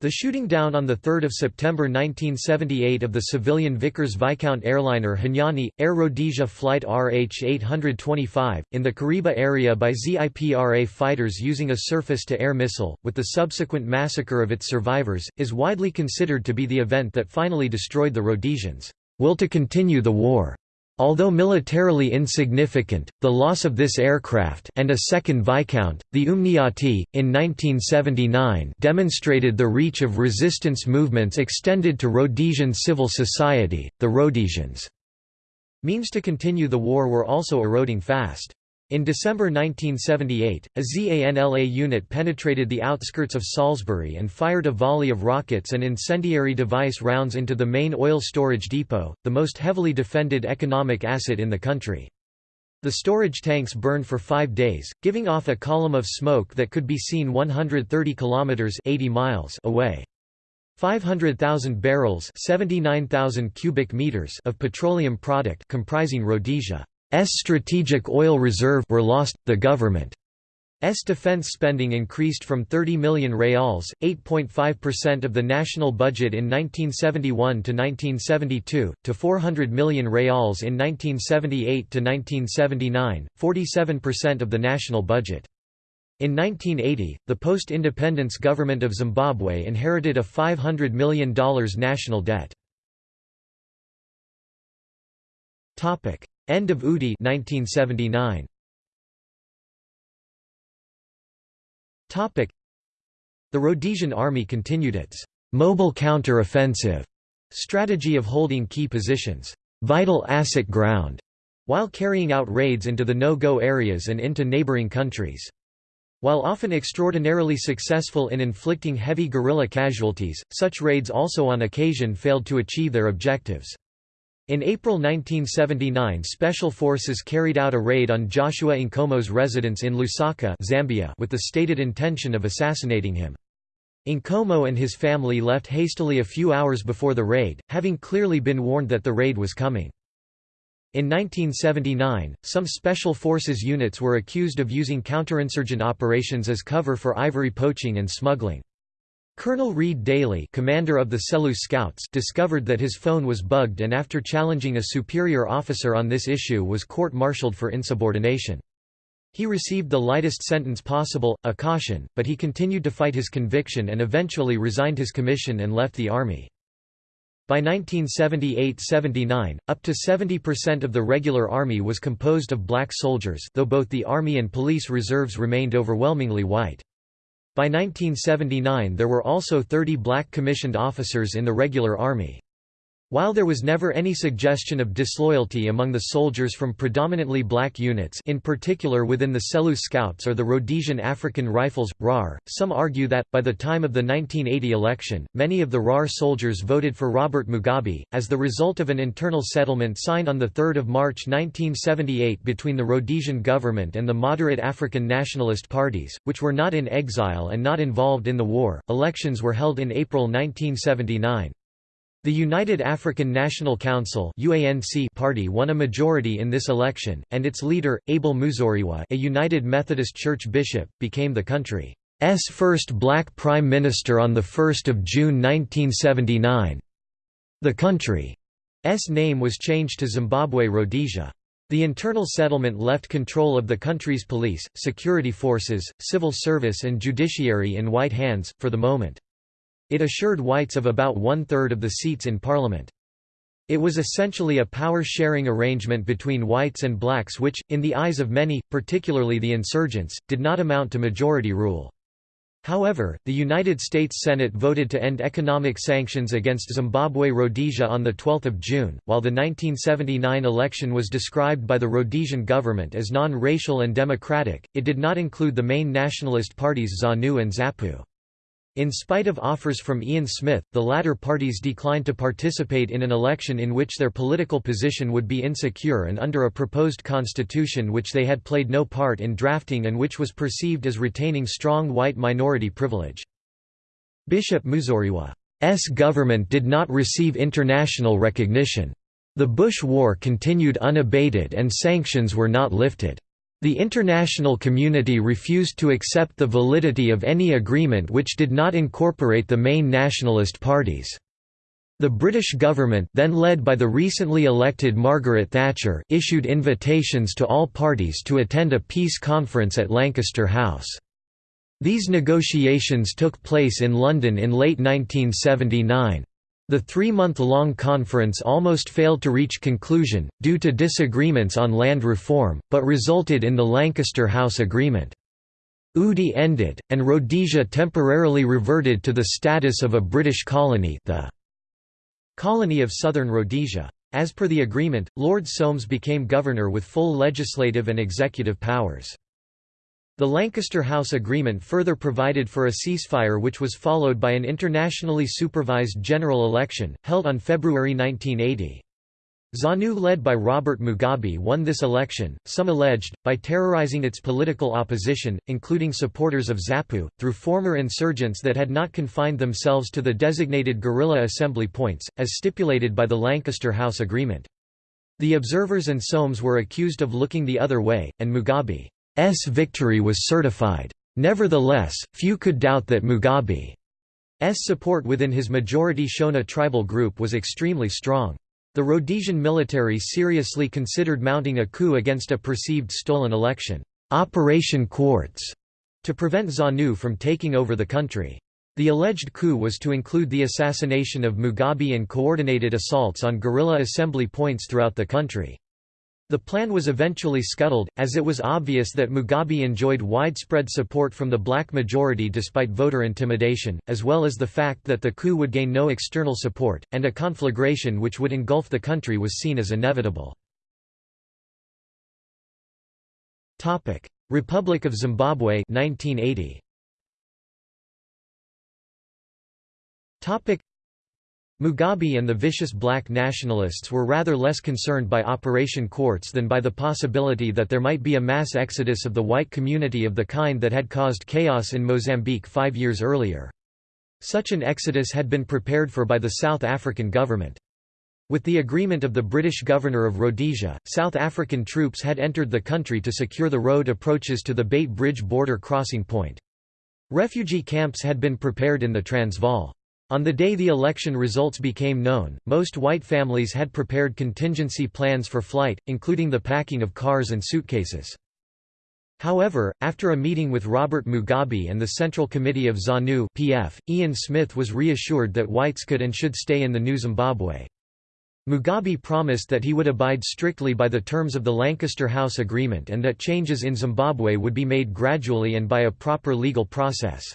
The shooting down on 3 September 1978 of the civilian Vickers Viscount airliner Hunyani, Air Rhodesia Flight RH-825, in the Kariba area by ZIPRA fighters using a surface-to-air missile, with the subsequent massacre of its survivors, is widely considered to be the event that finally destroyed the Rhodesians will to continue the war. Although militarily insignificant, the loss of this aircraft and a second Viscount, the Umniati, in 1979 demonstrated the reach of resistance movements extended to Rhodesian civil society, the Rhodesians. Means to continue the war were also eroding fast. In December 1978, a ZANLA unit penetrated the outskirts of Salisbury and fired a volley of rockets and incendiary device rounds into the main oil storage depot, the most heavily defended economic asset in the country. The storage tanks burned for five days, giving off a column of smoke that could be seen 130 kilometers 80 miles away. 500,000 barrels 79,000 cubic meters of petroleum product comprising Rhodesia strategic oil reserve were lost. The government's defense spending increased from 30 million reals, 8.5% of the national budget in 1971 to 1972, to 400 million reals in 1978 to 1979, 47% of the national budget. In 1980, the post-independence government of Zimbabwe inherited a $500 million national debt. End of UDI 1979. Topic The Rhodesian army continued its mobile counter-offensive strategy of holding key positions, vital asset ground, while carrying out raids into the no-go areas and into neighboring countries. While often extraordinarily successful in inflicting heavy guerrilla casualties, such raids also on occasion failed to achieve their objectives. In April 1979 Special Forces carried out a raid on Joshua Nkomo's residence in Lusaka Zambia with the stated intention of assassinating him. Nkomo and his family left hastily a few hours before the raid, having clearly been warned that the raid was coming. In 1979, some Special Forces units were accused of using counterinsurgent operations as cover for ivory poaching and smuggling. Colonel Reid-Daly commander of the Selous Scouts discovered that his phone was bugged and after challenging a superior officer on this issue was court-martialed for insubordination. He received the lightest sentence possible, a caution, but he continued to fight his conviction and eventually resigned his commission and left the army. By 1978–79, up to 70% of the regular army was composed of black soldiers though both the army and police reserves remained overwhelmingly white. By 1979 there were also 30 black commissioned officers in the regular army. While there was never any suggestion of disloyalty among the soldiers from predominantly black units in particular within the Selous Scouts or the Rhodesian African Rifles, RAR, some argue that, by the time of the 1980 election, many of the RAR soldiers voted for Robert Mugabe, as the result of an internal settlement signed on 3 March 1978 between the Rhodesian government and the moderate African nationalist parties, which were not in exile and not involved in the war. Elections were held in April 1979. The United African National Council party won a majority in this election, and its leader, Abel Muzorewa a United Methodist Church bishop, became the country's first black prime minister on 1 June 1979. The country's name was changed to Zimbabwe Rhodesia. The internal settlement left control of the country's police, security forces, civil service and judiciary in white hands, for the moment. It assured whites of about one-third of the seats in parliament. It was essentially a power-sharing arrangement between whites and blacks which, in the eyes of many, particularly the insurgents, did not amount to majority rule. However, the United States Senate voted to end economic sanctions against Zimbabwe Rhodesia on 12 June, while the 1979 election was described by the Rhodesian government as non-racial and democratic, it did not include the main nationalist parties ZANU and ZAPU. In spite of offers from Ian Smith, the latter parties declined to participate in an election in which their political position would be insecure and under a proposed constitution which they had played no part in drafting and which was perceived as retaining strong white minority privilege. Bishop Muzorewa's government did not receive international recognition. The Bush War continued unabated and sanctions were not lifted. The international community refused to accept the validity of any agreement which did not incorporate the main nationalist parties. The British government then led by the recently elected Margaret Thatcher issued invitations to all parties to attend a peace conference at Lancaster House. These negotiations took place in London in late 1979. The three-month-long conference almost failed to reach conclusion, due to disagreements on land reform, but resulted in the Lancaster House Agreement. UDI ended, and Rhodesia temporarily reverted to the status of a British colony the colony of Southern Rhodesia. As per the agreement, Lord Soames became governor with full legislative and executive powers. The Lancaster House Agreement further provided for a ceasefire which was followed by an internationally supervised general election, held on February 1980. ZANU led by Robert Mugabe won this election, some alleged, by terrorizing its political opposition, including supporters of ZAPU, through former insurgents that had not confined themselves to the designated guerrilla assembly points, as stipulated by the Lancaster House Agreement. The observers and Soames were accused of looking the other way, and Mugabe victory was certified. Nevertheless, few could doubt that Mugabe's support within his majority Shona tribal group was extremely strong. The Rhodesian military seriously considered mounting a coup against a perceived stolen election, Operation Quartz, to prevent ZANU from taking over the country. The alleged coup was to include the assassination of Mugabe and coordinated assaults on guerrilla assembly points throughout the country. The plan was eventually scuttled, as it was obvious that Mugabe enjoyed widespread support from the black majority despite voter intimidation, as well as the fact that the coup would gain no external support, and a conflagration which would engulf the country was seen as inevitable. Republic of Zimbabwe 1980. Mugabe and the vicious black nationalists were rather less concerned by Operation Quartz than by the possibility that there might be a mass exodus of the white community of the kind that had caused chaos in Mozambique five years earlier. Such an exodus had been prepared for by the South African government. With the agreement of the British governor of Rhodesia, South African troops had entered the country to secure the road approaches to the Beit Bridge border crossing point. Refugee camps had been prepared in the Transvaal. On the day the election results became known, most white families had prepared contingency plans for flight, including the packing of cars and suitcases. However, after a meeting with Robert Mugabe and the Central Committee of ZANU PF, Ian Smith was reassured that whites could and should stay in the new Zimbabwe. Mugabe promised that he would abide strictly by the terms of the Lancaster House Agreement and that changes in Zimbabwe would be made gradually and by a proper legal process.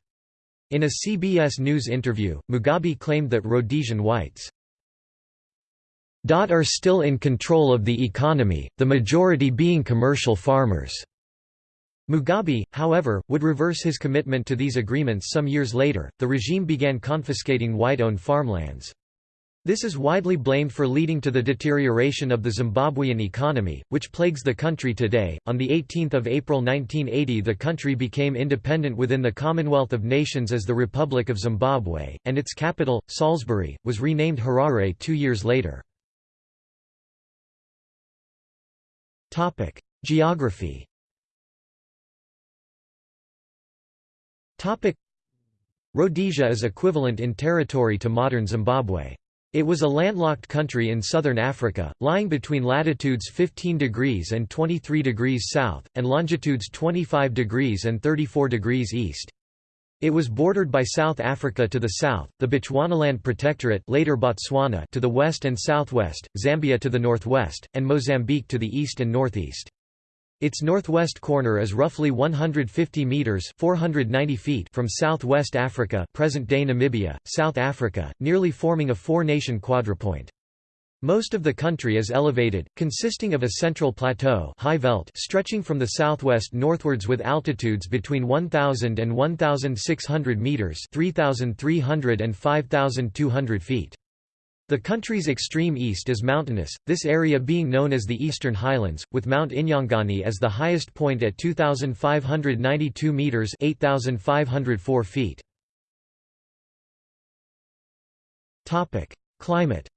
In a CBS News interview, Mugabe claimed that Rhodesian whites are still in control of the economy, the majority being commercial farmers. Mugabe, however, would reverse his commitment to these agreements some years later. The regime began confiscating white owned farmlands. This is widely blamed for leading to the deterioration of the Zimbabwean economy, which plagues the country today. On 18 April 1980 the country became independent within the Commonwealth of Nations as the Republic of Zimbabwe, and its capital, Salisbury, was renamed Harare two years later. Topic: Geography Topic: Rhodesia is equivalent in territory to modern Zimbabwe. It was a landlocked country in southern Africa, lying between latitudes 15 degrees and 23 degrees south, and longitudes 25 degrees and 34 degrees east. It was bordered by South Africa to the south, the Bechuanaland Protectorate later Botswana to the west and southwest, Zambia to the northwest, and Mozambique to the east and northeast. Its northwest corner is roughly 150 meters (490 feet) from southwest Africa, present-day Namibia, South Africa, nearly forming a four-nation quadrupoint. Most of the country is elevated, consisting of a central plateau high veld stretching from the southwest northwards with altitudes between 1,000 and 1,600 metres 3,300 and 5,200 feet. The country's extreme east is mountainous, this area being known as the Eastern Highlands, with Mount Inyangani as the highest point at 2,592 metres 8,504 feet. Climate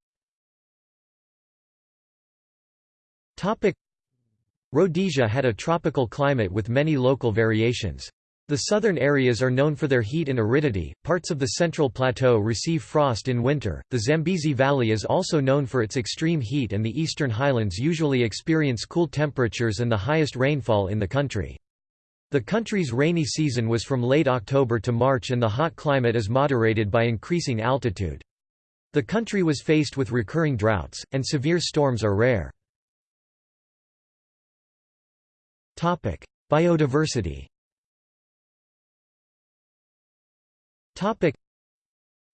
Rhodesia had a tropical climate with many local variations. The southern areas are known for their heat and aridity, parts of the central plateau receive frost in winter, the Zambezi Valley is also known for its extreme heat and the eastern highlands usually experience cool temperatures and the highest rainfall in the country. The country's rainy season was from late October to March and the hot climate is moderated by increasing altitude. The country was faced with recurring droughts, and severe storms are rare. Biodiversity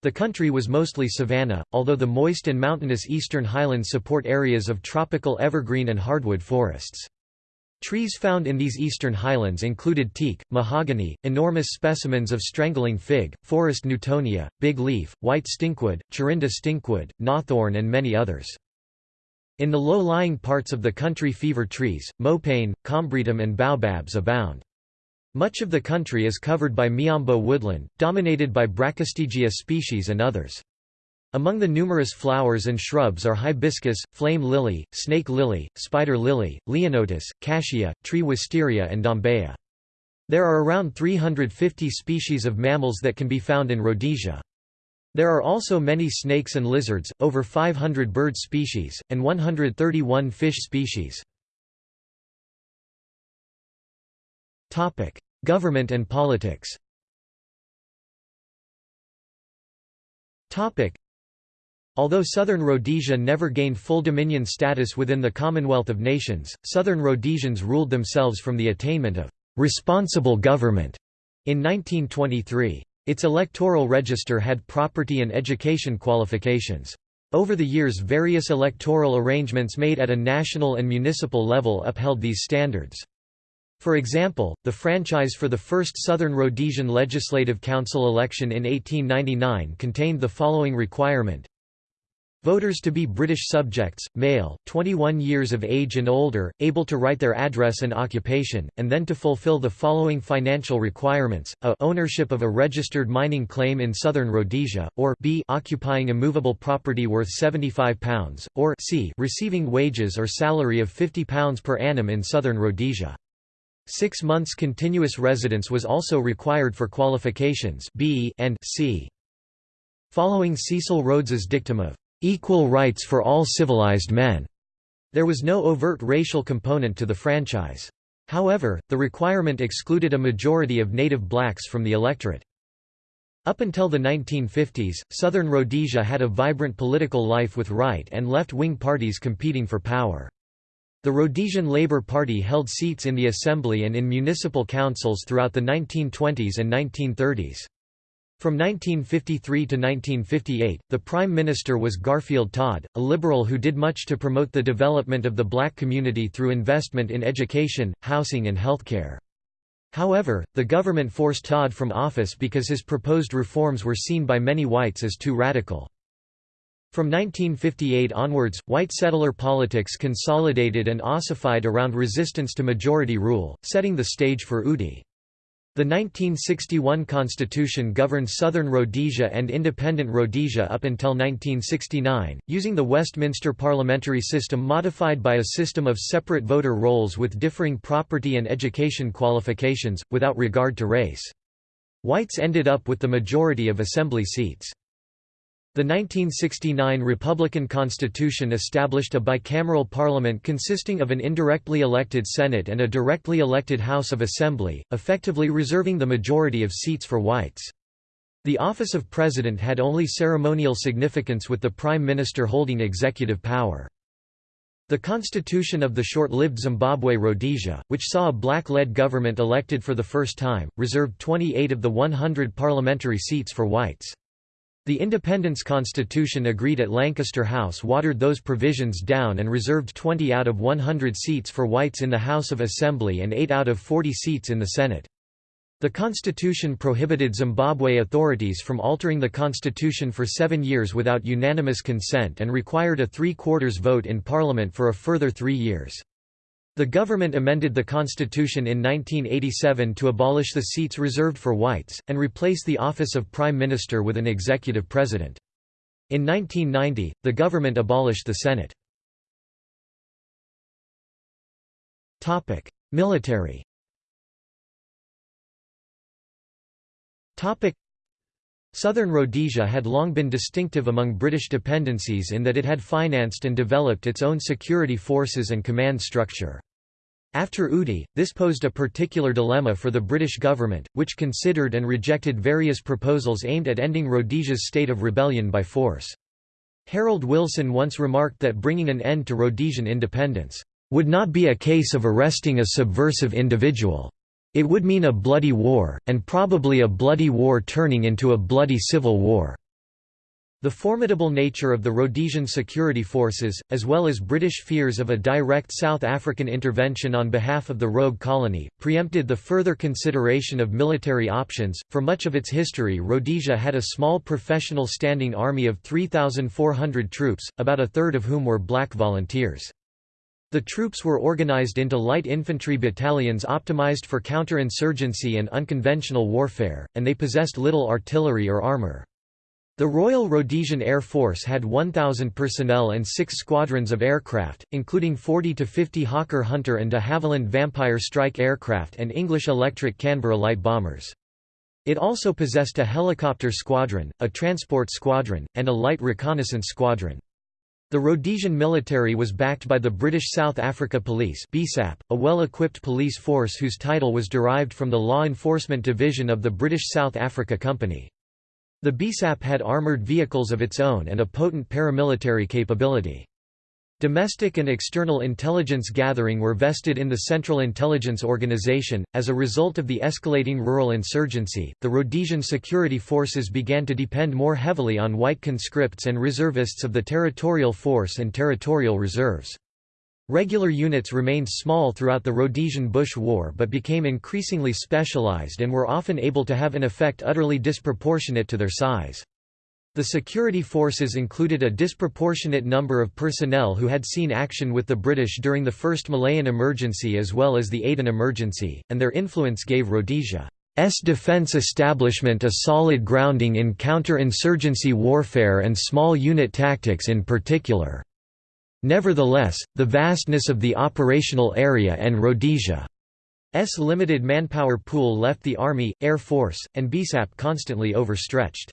The country was mostly savanna, although the moist and mountainous eastern highlands support areas of tropical evergreen and hardwood forests. Trees found in these eastern highlands included teak, mahogany, enormous specimens of strangling fig, forest newtonia, big leaf, white stinkwood, Chirinda stinkwood, knobthorn and many others. In the low-lying parts of the country fever trees, mopane, combretum and baobabs abound. Much of the country is covered by miombo woodland, dominated by Brachystegia species and others. Among the numerous flowers and shrubs are hibiscus, flame lily, snake lily, spider lily, leonotis, cassia, tree wisteria and dombeya. There are around 350 species of mammals that can be found in Rhodesia. There are also many snakes and lizards, over 500 bird species, and 131 fish species. Government and politics Although Southern Rhodesia never gained full dominion status within the Commonwealth of Nations, Southern Rhodesians ruled themselves from the attainment of «responsible government» in 1923. Its electoral register had property and education qualifications. Over the years various electoral arrangements made at a national and municipal level upheld these standards. For example, the franchise for the first Southern Rhodesian Legislative Council election in 1899 contained the following requirement. Voters to be British subjects, male, 21 years of age and older, able to write their address and occupation, and then to fulfil the following financial requirements, a ownership of a registered mining claim in southern Rhodesia, or b occupying immovable property worth £75, or c receiving wages or salary of £50 per annum in southern Rhodesia. Six months continuous residence was also required for qualifications B and C. Following Cecil Rhodes's dictum of "...equal rights for all civilized men", there was no overt racial component to the franchise. However, the requirement excluded a majority of native blacks from the electorate. Up until the 1950s, southern Rhodesia had a vibrant political life with right and left-wing parties competing for power. The Rhodesian Labour Party held seats in the Assembly and in municipal councils throughout the 1920s and 1930s. From 1953 to 1958, the Prime Minister was Garfield Todd, a liberal who did much to promote the development of the black community through investment in education, housing and healthcare. However, the government forced Todd from office because his proposed reforms were seen by many whites as too radical. From 1958 onwards, white settler politics consolidated and ossified around resistance to majority rule, setting the stage for UDI. The 1961 constitution governed southern Rhodesia and independent Rhodesia up until 1969, using the Westminster parliamentary system modified by a system of separate voter rolls with differing property and education qualifications, without regard to race. Whites ended up with the majority of assembly seats. The 1969 Republican Constitution established a bicameral parliament consisting of an indirectly elected Senate and a directly elected House of Assembly, effectively reserving the majority of seats for whites. The office of president had only ceremonial significance with the prime minister holding executive power. The constitution of the short-lived Zimbabwe Rhodesia, which saw a black-led government elected for the first time, reserved 28 of the 100 parliamentary seats for whites. The Independence Constitution agreed at Lancaster House watered those provisions down and reserved 20 out of 100 seats for whites in the House of Assembly and 8 out of 40 seats in the Senate. The constitution prohibited Zimbabwe authorities from altering the constitution for seven years without unanimous consent and required a three-quarters vote in parliament for a further three years. The government amended the constitution in 1987 to abolish the seats reserved for whites, and replace the office of prime minister with an executive president. In 1990, the government abolished the Senate. Military Southern Rhodesia had long been distinctive among British dependencies in that it had financed and developed its own security forces and command structure. After UDI, this posed a particular dilemma for the British government, which considered and rejected various proposals aimed at ending Rhodesia's state of rebellion by force. Harold Wilson once remarked that bringing an end to Rhodesian independence, "...would not be a case of arresting a subversive individual. It would mean a bloody war, and probably a bloody war turning into a bloody civil war." The formidable nature of the Rhodesian security forces, as well as British fears of a direct South African intervention on behalf of the rogue colony, preempted the further consideration of military options. For much of its history, Rhodesia had a small professional standing army of 3,400 troops, about a third of whom were black volunteers. The troops were organized into light infantry battalions optimized for counterinsurgency and unconventional warfare, and they possessed little artillery or armor. The Royal Rhodesian Air Force had 1,000 personnel and six squadrons of aircraft, including 40 to 50 Hawker Hunter and de Havilland Vampire strike aircraft and English electric Canberra light bombers. It also possessed a helicopter squadron, a transport squadron, and a light reconnaissance squadron. The Rhodesian military was backed by the British South Africa Police BSAP, a well-equipped police force whose title was derived from the Law Enforcement Division of the British South Africa Company. The BSAP had armoured vehicles of its own and a potent paramilitary capability. Domestic and external intelligence gathering were vested in the Central Intelligence Organization. As a result of the escalating rural insurgency, the Rhodesian security forces began to depend more heavily on white conscripts and reservists of the Territorial Force and Territorial Reserves. Regular units remained small throughout the Rhodesian Bush War but became increasingly specialized and were often able to have an effect utterly disproportionate to their size. The security forces included a disproportionate number of personnel who had seen action with the British during the First Malayan Emergency as well as the Aden Emergency, and their influence gave Rhodesia's defence establishment a solid grounding in counter-insurgency warfare and small unit tactics in particular. Nevertheless, the vastness of the operational area and Rhodesia's limited manpower pool left the Army, Air Force, and BSAP constantly overstretched.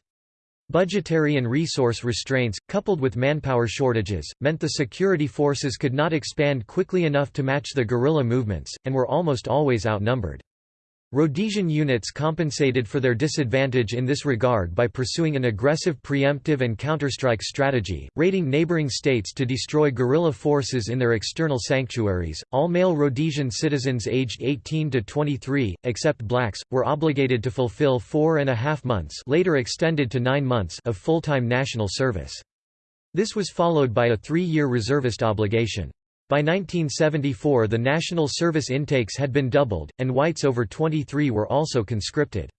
Budgetary and resource restraints, coupled with manpower shortages, meant the security forces could not expand quickly enough to match the guerrilla movements, and were almost always outnumbered. Rhodesian units compensated for their disadvantage in this regard by pursuing an aggressive preemptive and counterstrike strategy, raiding neighboring states to destroy guerrilla forces in their external sanctuaries. All male Rhodesian citizens aged 18 to 23, except blacks, were obligated to fulfill four and a half months, later extended to nine months, of full-time national service. This was followed by a three-year reservist obligation. By 1974 the national service intakes had been doubled, and whites over 23 were also conscripted.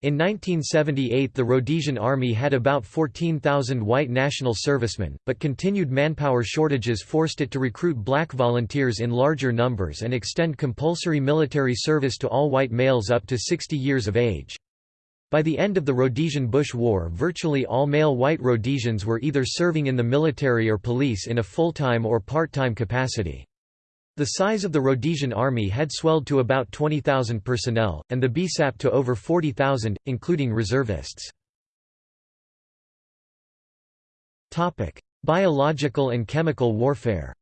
In 1978 the Rhodesian Army had about 14,000 white national servicemen, but continued manpower shortages forced it to recruit black volunteers in larger numbers and extend compulsory military service to all white males up to 60 years of age. By the end of the Rhodesian Bush War virtually all male white Rhodesians were either serving in the military or police in a full-time or part-time capacity. The size of the Rhodesian army had swelled to about 20,000 personnel, and the BSAP to over 40,000, including reservists. Biological and chemical warfare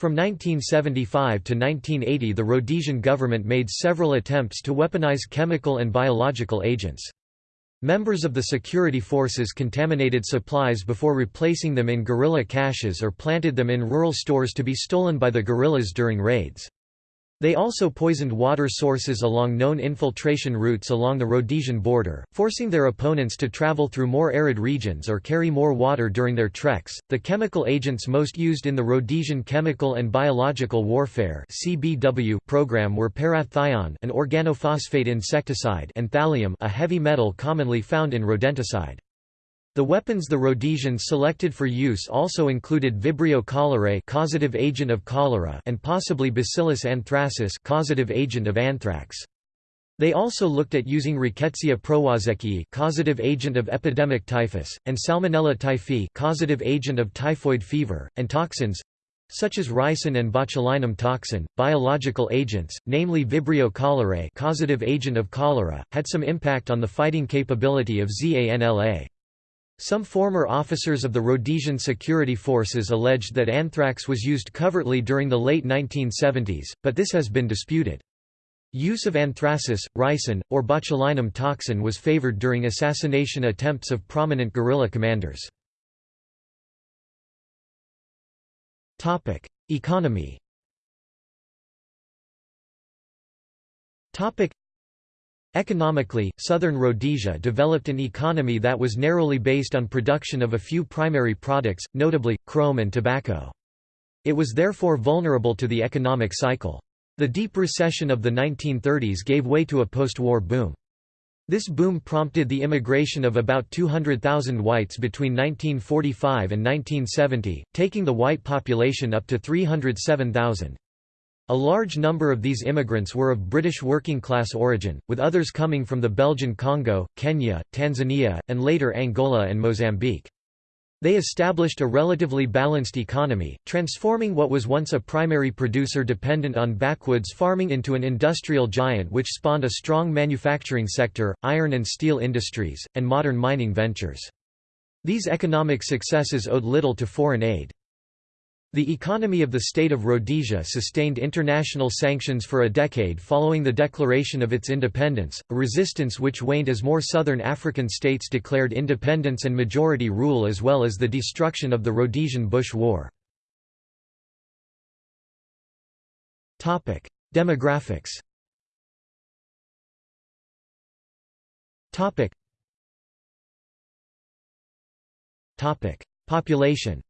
from 1975 to 1980 the Rhodesian government made several attempts to weaponize chemical and biological agents. Members of the security forces contaminated supplies before replacing them in guerrilla caches or planted them in rural stores to be stolen by the guerrillas during raids. They also poisoned water sources along known infiltration routes along the Rhodesian border, forcing their opponents to travel through more arid regions or carry more water during their treks. The chemical agents most used in the Rhodesian Chemical and Biological Warfare (CBW) program were parathion, an organophosphate insecticide, and thallium, a heavy metal commonly found in rodenticide. The weapons the Rhodesians selected for use also included Vibrio cholerae causative agent of cholera and possibly Bacillus anthracis causative agent of anthrax. They also looked at using Rickettsia prowazekii causative agent of epidemic typhus, and Salmonella typhi causative agent of typhoid fever, and toxins such as ricin and botulinum toxin, biological agents, namely Vibrio cholerae causative agent of cholera, had some impact on the fighting capability of ZANLA. Some former officers of the Rhodesian security forces alleged that anthrax was used covertly during the late 1970s, but this has been disputed. Use of anthracis, ricin, or botulinum toxin was favored during assassination attempts of prominent guerrilla commanders. Economy Economically, southern Rhodesia developed an economy that was narrowly based on production of a few primary products, notably, chrome and tobacco. It was therefore vulnerable to the economic cycle. The deep recession of the 1930s gave way to a post-war boom. This boom prompted the immigration of about 200,000 whites between 1945 and 1970, taking the white population up to 307,000. A large number of these immigrants were of British working-class origin, with others coming from the Belgian Congo, Kenya, Tanzania, and later Angola and Mozambique. They established a relatively balanced economy, transforming what was once a primary producer dependent on backwoods farming into an industrial giant which spawned a strong manufacturing sector, iron and steel industries, and modern mining ventures. These economic successes owed little to foreign aid. The economy of the state of Rhodesia sustained international sanctions for a decade following the declaration of its independence, a resistance which waned as more southern African states declared independence and majority rule as well as the destruction of the Rhodesian Bush War. Demographics Population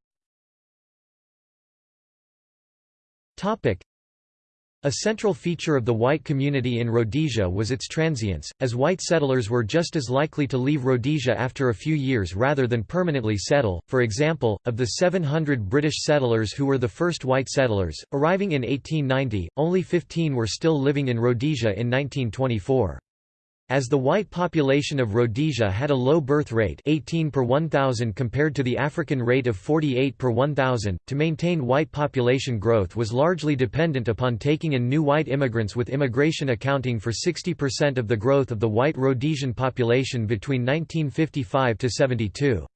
A central feature of the white community in Rhodesia was its transience, as white settlers were just as likely to leave Rhodesia after a few years rather than permanently settle. For example, of the 700 British settlers who were the first white settlers, arriving in 1890, only 15 were still living in Rhodesia in 1924. As the white population of Rhodesia had a low birth rate 18 per 1,000 compared to the African rate of 48 per 1,000, to maintain white population growth was largely dependent upon taking in new white immigrants with immigration accounting for 60% of the growth of the white Rhodesian population between 1955 to 72.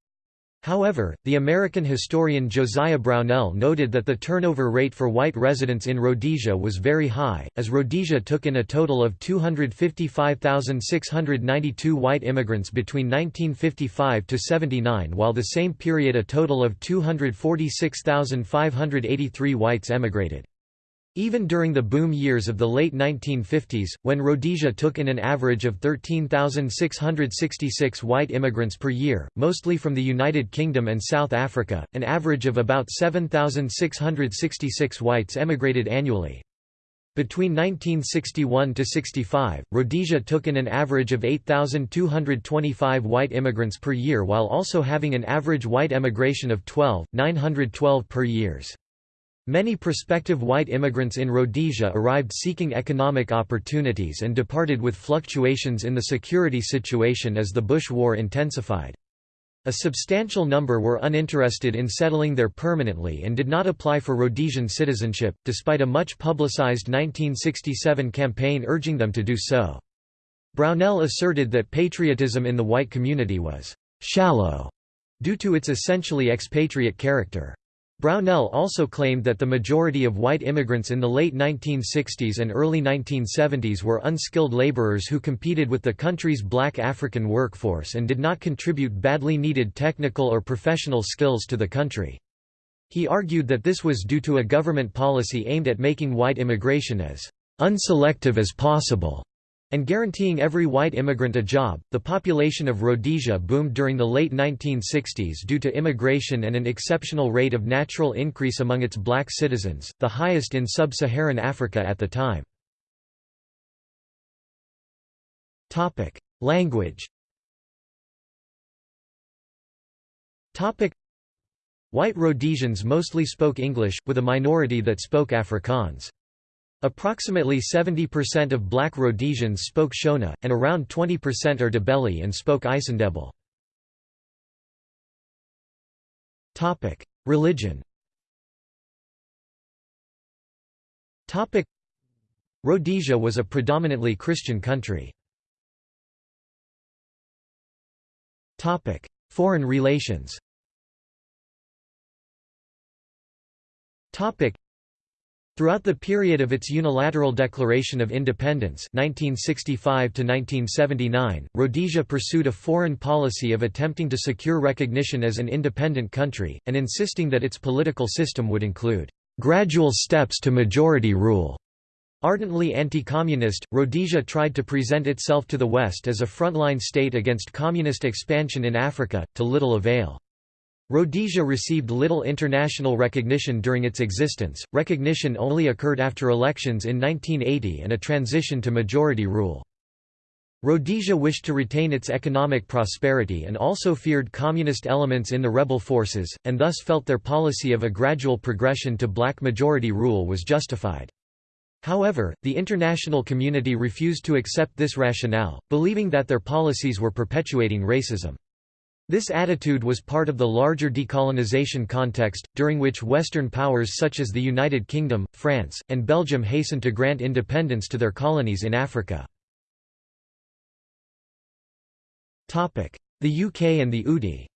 However, the American historian Josiah Brownell noted that the turnover rate for white residents in Rhodesia was very high, as Rhodesia took in a total of 255,692 white immigrants between 1955 to 79 while the same period a total of 246,583 whites emigrated. Even during the boom years of the late 1950s, when Rhodesia took in an average of 13,666 white immigrants per year, mostly from the United Kingdom and South Africa, an average of about 7,666 whites emigrated annually. Between 1961 to 65, Rhodesia took in an average of 8,225 white immigrants per year while also having an average white emigration of 12,912 per years. Many prospective white immigrants in Rhodesia arrived seeking economic opportunities and departed with fluctuations in the security situation as the Bush War intensified. A substantial number were uninterested in settling there permanently and did not apply for Rhodesian citizenship, despite a much publicized 1967 campaign urging them to do so. Brownell asserted that patriotism in the white community was «shallow» due to its essentially expatriate character. Brownell also claimed that the majority of white immigrants in the late 1960s and early 1970s were unskilled laborers who competed with the country's black African workforce and did not contribute badly needed technical or professional skills to the country. He argued that this was due to a government policy aimed at making white immigration as unselective as possible and guaranteeing every white immigrant a job. The population of Rhodesia boomed during the late 1960s due to immigration and an exceptional rate of natural increase among its black citizens, the highest in sub-Saharan Africa at the time. Language. White Rhodesians mostly spoke English, with a minority that spoke Afrikaans. Approximately 70% of black Rhodesians spoke Shona, and around 20% are Ndebele and spoke Isandebele. Religion Rhodesia was a predominantly Christian country. Foreign relations Throughout the period of its unilateral declaration of independence 1965 Rhodesia pursued a foreign policy of attempting to secure recognition as an independent country, and insisting that its political system would include "...gradual steps to majority rule." Ardently anti-communist, Rhodesia tried to present itself to the West as a frontline state against communist expansion in Africa, to little avail. Rhodesia received little international recognition during its existence, recognition only occurred after elections in 1980 and a transition to majority rule. Rhodesia wished to retain its economic prosperity and also feared communist elements in the rebel forces, and thus felt their policy of a gradual progression to black majority rule was justified. However, the international community refused to accept this rationale, believing that their policies were perpetuating racism. This attitude was part of the larger decolonization context, during which Western powers such as the United Kingdom, France, and Belgium hastened to grant independence to their colonies in Africa. The UK and the UDI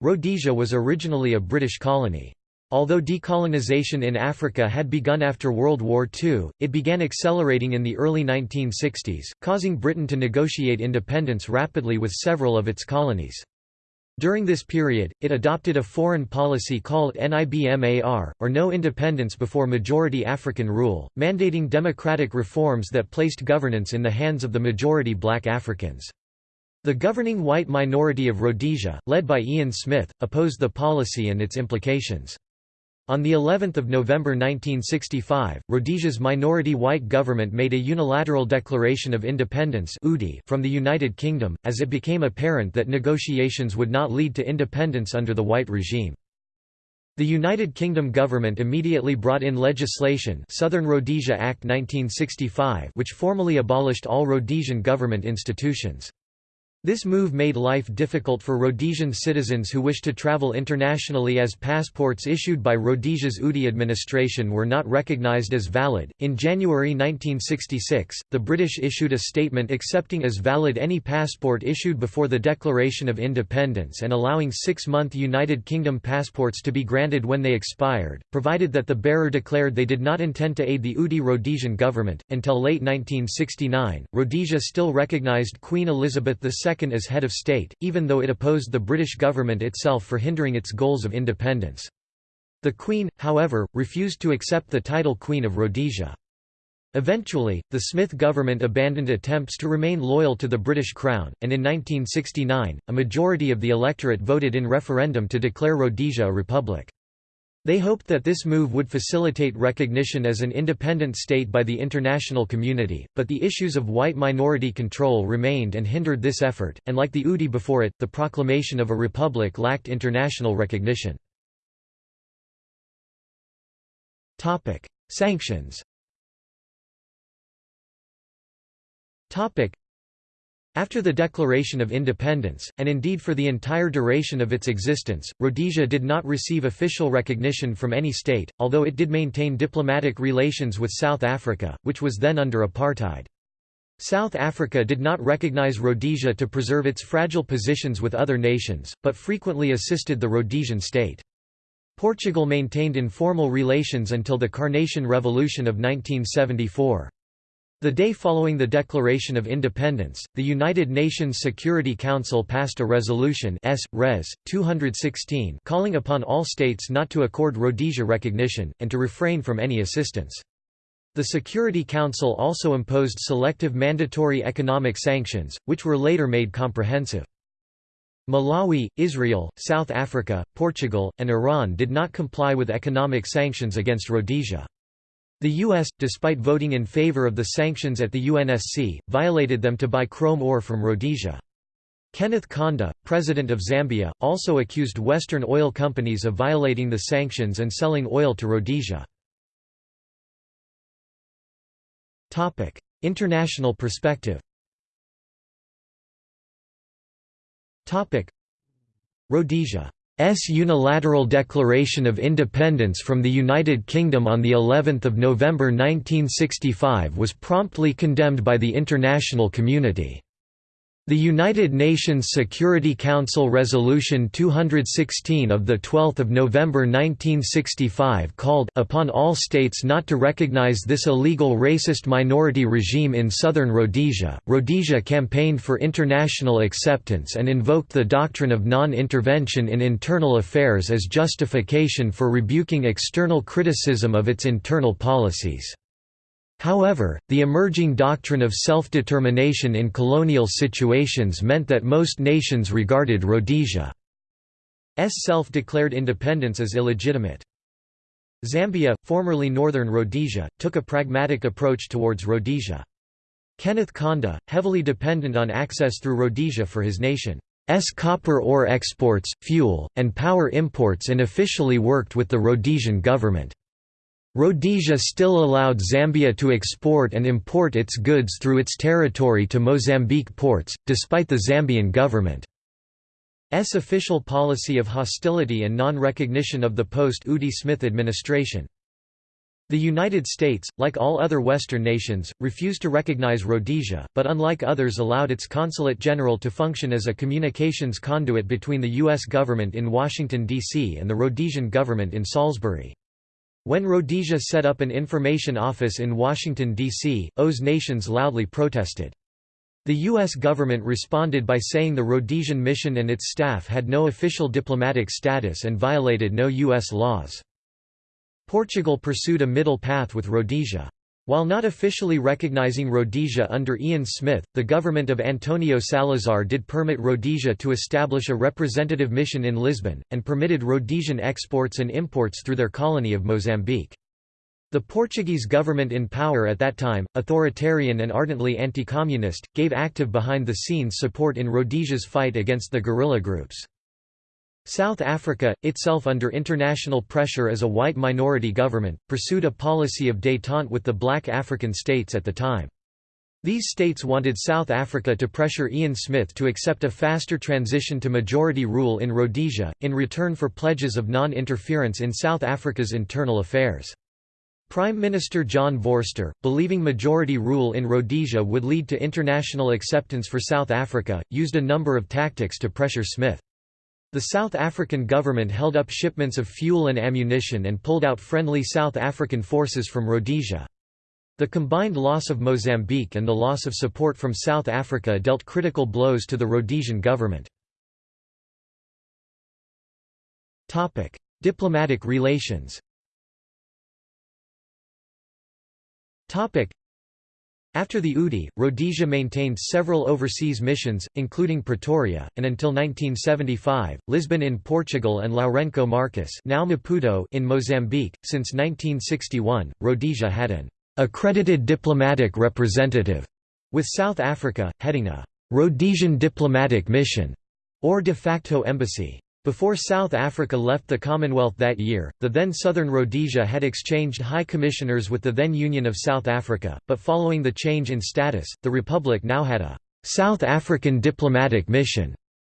Rhodesia was originally a British colony. Although decolonization in Africa had begun after World War II, it began accelerating in the early 1960s, causing Britain to negotiate independence rapidly with several of its colonies. During this period, it adopted a foreign policy called NIBMAR, or No Independence Before Majority African Rule, mandating democratic reforms that placed governance in the hands of the majority black Africans. The governing white minority of Rhodesia, led by Ian Smith, opposed the policy and its implications. On the 11th of November 1965, Rhodesia's minority white government made a unilateral declaration of independence from the United Kingdom, as it became apparent that negotiations would not lead to independence under the white regime. The United Kingdom government immediately brought in legislation Southern Rhodesia Act 1965 which formally abolished all Rhodesian government institutions. This move made life difficult for Rhodesian citizens who wished to travel internationally as passports issued by Rhodesia's UDI administration were not recognized as valid. In January 1966, the British issued a statement accepting as valid any passport issued before the Declaration of Independence and allowing six month United Kingdom passports to be granted when they expired, provided that the bearer declared they did not intend to aid the UDI Rhodesian government. Until late 1969, Rhodesia still recognized Queen Elizabeth II as head of state, even though it opposed the British government itself for hindering its goals of independence. The Queen, however, refused to accept the title Queen of Rhodesia. Eventually, the Smith government abandoned attempts to remain loyal to the British Crown, and in 1969, a majority of the electorate voted in referendum to declare Rhodesia a republic. They hoped that this move would facilitate recognition as an independent state by the international community, but the issues of white minority control remained and hindered this effort, and like the UDI before it, the proclamation of a republic lacked international recognition. Sanctions after the Declaration of Independence, and indeed for the entire duration of its existence, Rhodesia did not receive official recognition from any state, although it did maintain diplomatic relations with South Africa, which was then under apartheid. South Africa did not recognize Rhodesia to preserve its fragile positions with other nations, but frequently assisted the Rhodesian state. Portugal maintained informal relations until the Carnation Revolution of 1974. The day following the Declaration of Independence, the United Nations Security Council passed a resolution S. Res. 216 calling upon all states not to accord Rhodesia recognition, and to refrain from any assistance. The Security Council also imposed selective mandatory economic sanctions, which were later made comprehensive. Malawi, Israel, South Africa, Portugal, and Iran did not comply with economic sanctions against Rhodesia. The U.S., despite voting in favor of the sanctions at the UNSC, violated them to buy chrome ore from Rhodesia. Kenneth Kaunda, president of Zambia, also accused Western oil companies of violating the sanctions and selling oil to Rhodesia. International perspective Rhodesia unilateral declaration of independence from the United Kingdom on the 11th of November 1965 was promptly condemned by the international community. The United Nations Security Council Resolution 216 of 12 November 1965 called upon all states not to recognize this illegal racist minority regime in southern Rhodesia. Rhodesia campaigned for international acceptance and invoked the doctrine of non-intervention in internal affairs as justification for rebuking external criticism of its internal policies. However, the emerging doctrine of self-determination in colonial situations meant that most nations regarded Rhodesia's self-declared independence as illegitimate. Zambia, formerly Northern Rhodesia, took a pragmatic approach towards Rhodesia. Kenneth Kaunda, heavily dependent on access through Rhodesia for his nation's copper ore exports, fuel, and power imports and officially worked with the Rhodesian government. Rhodesia still allowed Zambia to export and import its goods through its territory to Mozambique ports, despite the Zambian government's official policy of hostility and non-recognition of the post-UDI Smith administration. The United States, like all other Western nations, refused to recognize Rhodesia, but unlike others allowed its consulate general to function as a communications conduit between the U.S. government in Washington, D.C. and the Rhodesian government in Salisbury. When Rhodesia set up an information office in Washington, D.C., OAS nations loudly protested. The U.S. government responded by saying the Rhodesian mission and its staff had no official diplomatic status and violated no U.S. laws. Portugal pursued a middle path with Rhodesia. While not officially recognizing Rhodesia under Ian Smith, the government of Antonio Salazar did permit Rhodesia to establish a representative mission in Lisbon, and permitted Rhodesian exports and imports through their colony of Mozambique. The Portuguese government in power at that time, authoritarian and ardently anti-communist, gave active behind-the-scenes support in Rhodesia's fight against the guerrilla groups. South Africa, itself under international pressure as a white minority government, pursued a policy of détente with the black African states at the time. These states wanted South Africa to pressure Ian Smith to accept a faster transition to majority rule in Rhodesia, in return for pledges of non-interference in South Africa's internal affairs. Prime Minister John Vorster, believing majority rule in Rhodesia would lead to international acceptance for South Africa, used a number of tactics to pressure Smith. The South African government held up shipments of fuel and ammunition and pulled out friendly South African forces from Rhodesia. The combined loss of Mozambique and the loss of support from South Africa dealt critical blows to the Rhodesian government. Diplomatic relations after the UDI, Rhodesia maintained several overseas missions, including Pretoria, and until 1975, Lisbon in Portugal and Lourenço Marques now Maputo in Mozambique. Since 1961, Rhodesia had an accredited diplomatic representative, with South Africa, heading a Rhodesian diplomatic mission, or de facto embassy. Before South Africa left the Commonwealth that year, the then Southern Rhodesia had exchanged high commissioners with the then Union of South Africa, but following the change in status, the Republic now had a South African diplomatic mission.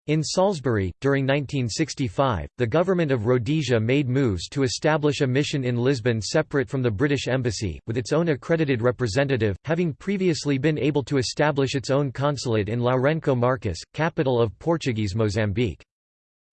In Salisbury, during 1965, the government of Rhodesia made moves to establish a mission in Lisbon separate from the British Embassy, with its own accredited representative, having previously been able to establish its own consulate in Lourenço Marques, capital of Portuguese Mozambique.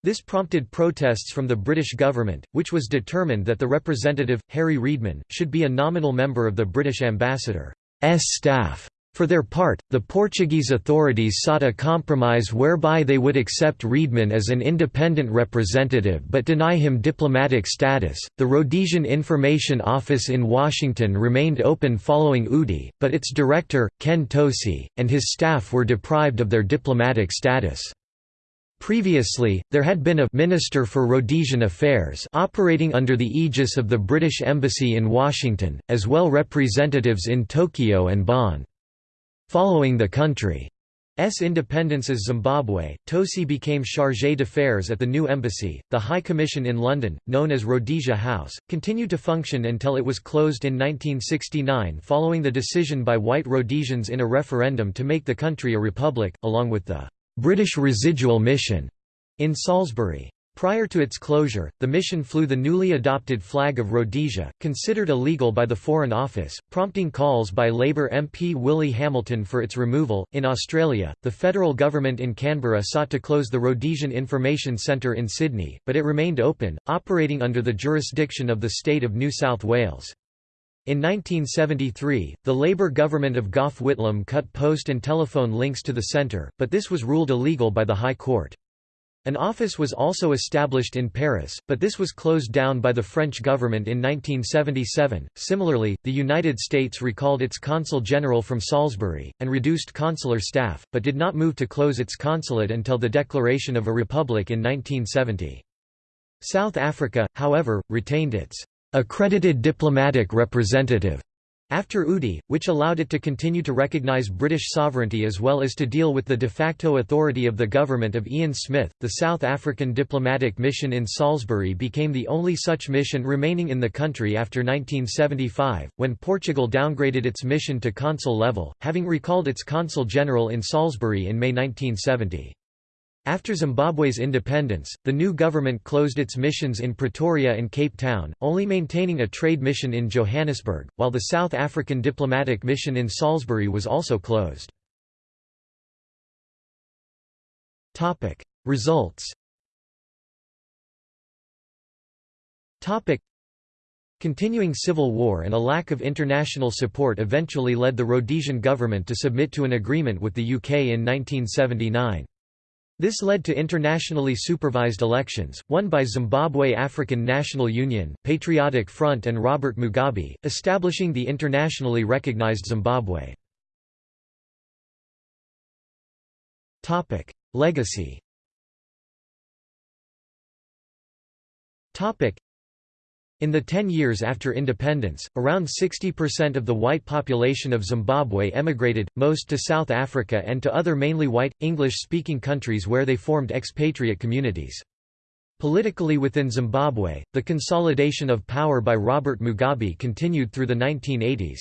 This prompted protests from the British government, which was determined that the representative, Harry Reedman, should be a nominal member of the British ambassador's staff. For their part, the Portuguese authorities sought a compromise whereby they would accept Reedman as an independent representative but deny him diplomatic status. The Rhodesian Information Office in Washington remained open following UDI, but its director, Ken Towsey, and his staff were deprived of their diplomatic status. Previously, there had been a «Minister for Rhodesian Affairs» operating under the aegis of the British Embassy in Washington, as well representatives in Tokyo and Bonn. Following the country's independence as Zimbabwe, Towsey became chargé d'affaires at the new embassy. The High Commission in London, known as Rhodesia House, continued to function until it was closed in 1969 following the decision by white Rhodesians in a referendum to make the country a republic, along with the British Residual Mission in Salisbury. Prior to its closure, the mission flew the newly adopted flag of Rhodesia, considered illegal by the Foreign Office, prompting calls by Labour MP Willie Hamilton for its removal. In Australia, the federal government in Canberra sought to close the Rhodesian Information Centre in Sydney, but it remained open, operating under the jurisdiction of the state of New South Wales. In 1973, the Labour government of Gough Whitlam cut post and telephone links to the centre, but this was ruled illegal by the High Court. An office was also established in Paris, but this was closed down by the French government in 1977. Similarly, the United States recalled its consul general from Salisbury, and reduced consular staff, but did not move to close its consulate until the declaration of a republic in 1970. South Africa, however, retained its accredited diplomatic representative after UDI, which allowed it to continue to recognise British sovereignty as well as to deal with the de facto authority of the government of Ian Smith, the South African diplomatic mission in Salisbury became the only such mission remaining in the country after 1975, when Portugal downgraded its mission to consul level, having recalled its consul general in Salisbury in May 1970. After Zimbabwe's independence, the new government closed its missions in Pretoria and Cape Town, only maintaining a trade mission in Johannesburg, while the South African diplomatic mission in Salisbury was also closed. Results Continuing civil war and a lack of international support eventually led the Rhodesian government to submit to an agreement with the UK in 1979. This led to internationally supervised elections, won by Zimbabwe African National Union, Patriotic Front and Robert Mugabe, establishing the internationally recognized Zimbabwe. Legacy in the ten years after independence, around 60% of the white population of Zimbabwe emigrated, most to South Africa and to other mainly white, English-speaking countries where they formed expatriate communities. Politically within Zimbabwe, the consolidation of power by Robert Mugabe continued through the 1980s.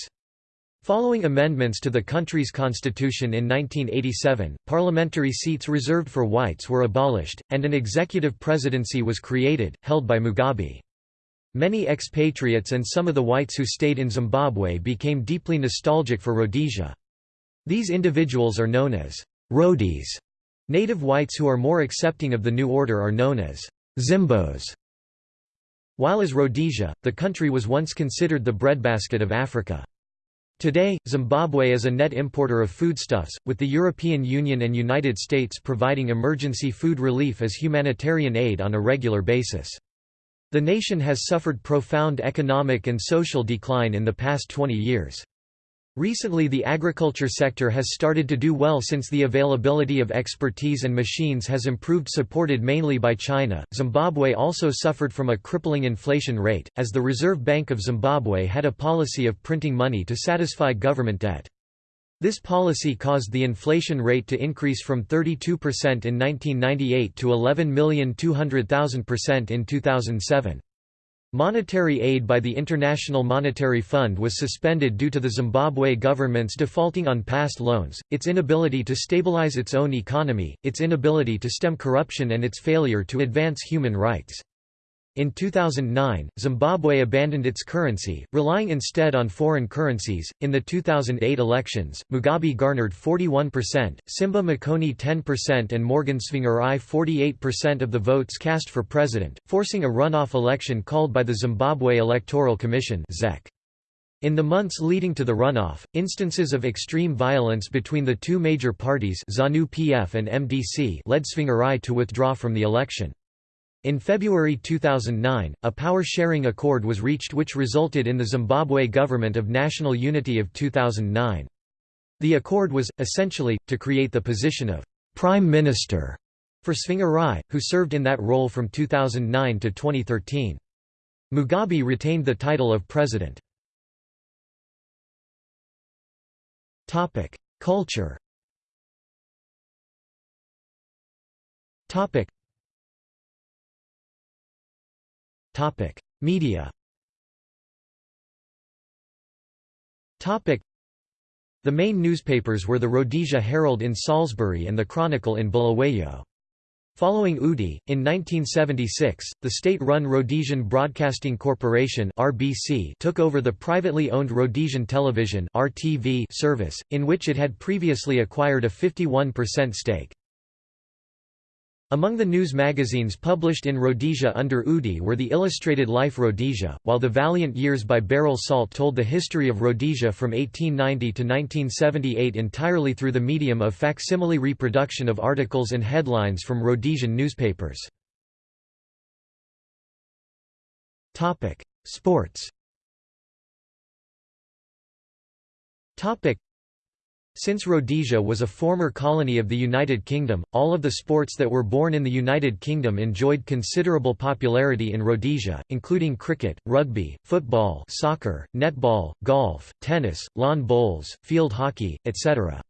Following amendments to the country's constitution in 1987, parliamentary seats reserved for whites were abolished, and an executive presidency was created, held by Mugabe. Many expatriates and some of the whites who stayed in Zimbabwe became deeply nostalgic for Rhodesia. These individuals are known as Rhodies. Native whites who are more accepting of the new order are known as Zimbos. While as Rhodesia, the country was once considered the breadbasket of Africa. Today, Zimbabwe is a net importer of foodstuffs, with the European Union and United States providing emergency food relief as humanitarian aid on a regular basis. The nation has suffered profound economic and social decline in the past 20 years. Recently the agriculture sector has started to do well since the availability of expertise and machines has improved supported mainly by China. Zimbabwe also suffered from a crippling inflation rate, as the Reserve Bank of Zimbabwe had a policy of printing money to satisfy government debt. This policy caused the inflation rate to increase from 32% in 1998 to 11,200,000% in 2007. Monetary aid by the International Monetary Fund was suspended due to the Zimbabwe government's defaulting on past loans, its inability to stabilize its own economy, its inability to stem corruption and its failure to advance human rights. In 2009, Zimbabwe abandoned its currency, relying instead on foreign currencies. In the 2008 elections, Mugabe garnered 41%, Simba Makoni 10%, and Morgan Tsvangirai 48% of the votes cast for president, forcing a runoff election called by the Zimbabwe Electoral Commission. ZEC. In the months leading to the runoff, instances of extreme violence between the two major parties ZANU-PF and MDC led Tsvangirai to withdraw from the election. In February 2009, a power-sharing accord was reached which resulted in the Zimbabwe Government of National Unity of 2009. The accord was, essentially, to create the position of «prime minister» for Tsvangirai, who served in that role from 2009 to 2013. Mugabe retained the title of president. Culture Topic: Media. Topic: The main newspapers were the Rhodesia Herald in Salisbury and the Chronicle in Bulawayo. Following UDI, in 1976, the state-run Rhodesian Broadcasting Corporation (RBC) took over the privately owned Rhodesian Television (RTV) service, in which it had previously acquired a 51% stake. Among the news magazines published in Rhodesia under UDI were the Illustrated Life Rhodesia, while the Valiant Years by Beryl Salt told the history of Rhodesia from 1890 to 1978 entirely through the medium of facsimile reproduction of articles and headlines from Rhodesian newspapers. Sports since Rhodesia was a former colony of the United Kingdom, all of the sports that were born in the United Kingdom enjoyed considerable popularity in Rhodesia, including cricket, rugby, football soccer, netball, golf, tennis, lawn bowls, field hockey, etc.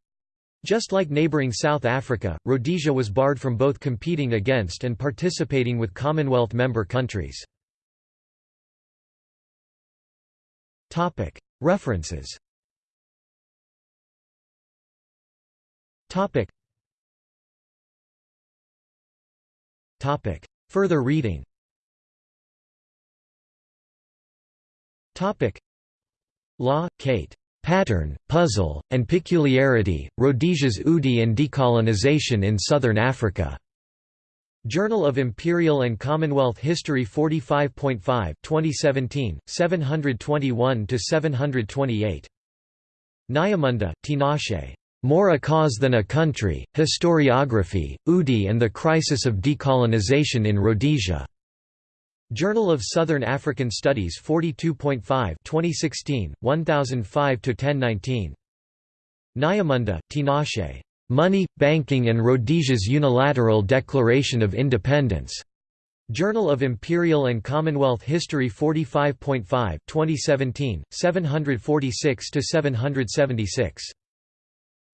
Just like neighbouring South Africa, Rhodesia was barred from both competing against and participating with Commonwealth member countries. References Topic. Topic. Further reading Topic. Law, Kate. Pattern, Puzzle, and Peculiarity, Rhodesia's UDI and Decolonization in Southern Africa. Journal of Imperial and Commonwealth History 45.5 2017, 721–728. Nyamunda, Tinashe. More a Cause Than a Country, Historiography, UDI and the Crisis of Decolonization in Rhodesia. Journal of Southern African Studies 42.5 2016, 1005–1019. Nyamunda, Tinashe. Money, Banking and Rhodesia's Unilateral Declaration of Independence. Journal of Imperial and Commonwealth History 45.5 2017, 746–776.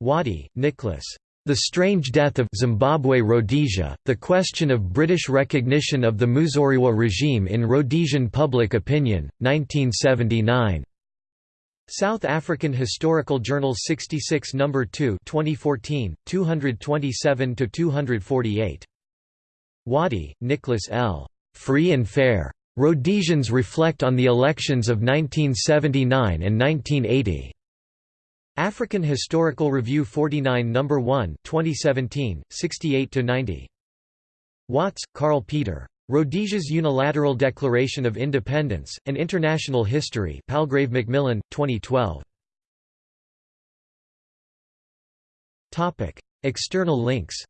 Waddy, Nicholas. The Strange Death of Zimbabwe Rhodesia, The Question of British Recognition of the Muzorewa Regime in Rhodesian Public Opinion, 1979. South African Historical Journal 66 No. 2 2014, 227–248. Waddy, Nicholas L. Free and Fair. Rhodesians Reflect on the Elections of 1979 and 1980. African Historical Review 49 No. 1 2017, 68–90. Watts, Carl Peter. Rhodesia's Unilateral Declaration of Independence, An International History Palgrave Macmillan, 2012. External links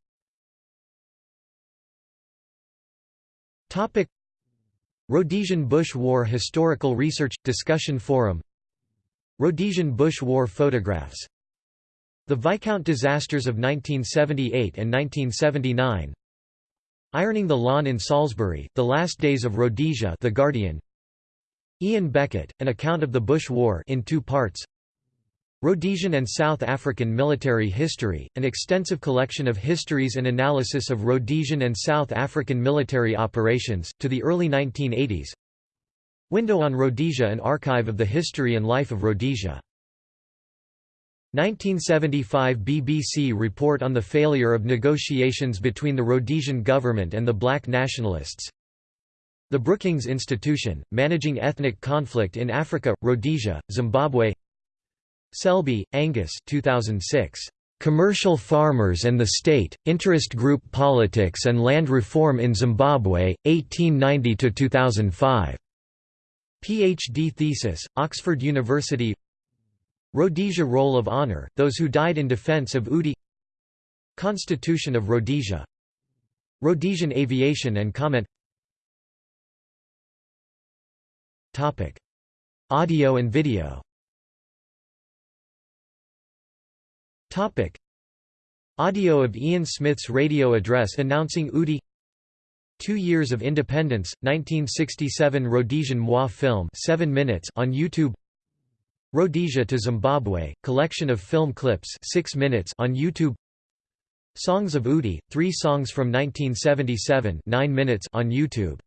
Rhodesian Bush War Historical Research – Discussion Forum Rhodesian Bush War photographs. The Viscount disasters of 1978 and 1979 Ironing the Lawn in Salisbury, The Last Days of Rhodesia The Guardian. Ian Beckett, An Account of the Bush War in two parts. Rhodesian and South African Military History, an extensive collection of histories and analysis of Rhodesian and South African military operations, to the early 1980s Window on Rhodesia An archive of the history and life of Rhodesia. 1975 BBC report on the failure of negotiations between the Rhodesian government and the black nationalists. The Brookings Institution, Managing Ethnic Conflict in Africa, Rhodesia, Zimbabwe Selby, Angus 2006. Commercial Farmers and the State, Interest Group Politics and Land Reform in Zimbabwe, 1890–2005. PhD thesis, Oxford University. Rhodesia Roll of Honour, those who died in defence of UDI. Constitution of Rhodesia. Rhodesian Aviation and Comment. Topic. Audio and video. Topic. Audio of Ian Smith's radio address announcing UDI Two Years of Independence, 1967 Rhodesian Moi film 7 minutes on YouTube. Rhodesia to Zimbabwe, collection of film clips 6 minutes on YouTube. Songs of UDI, three songs from 1977 9 minutes on YouTube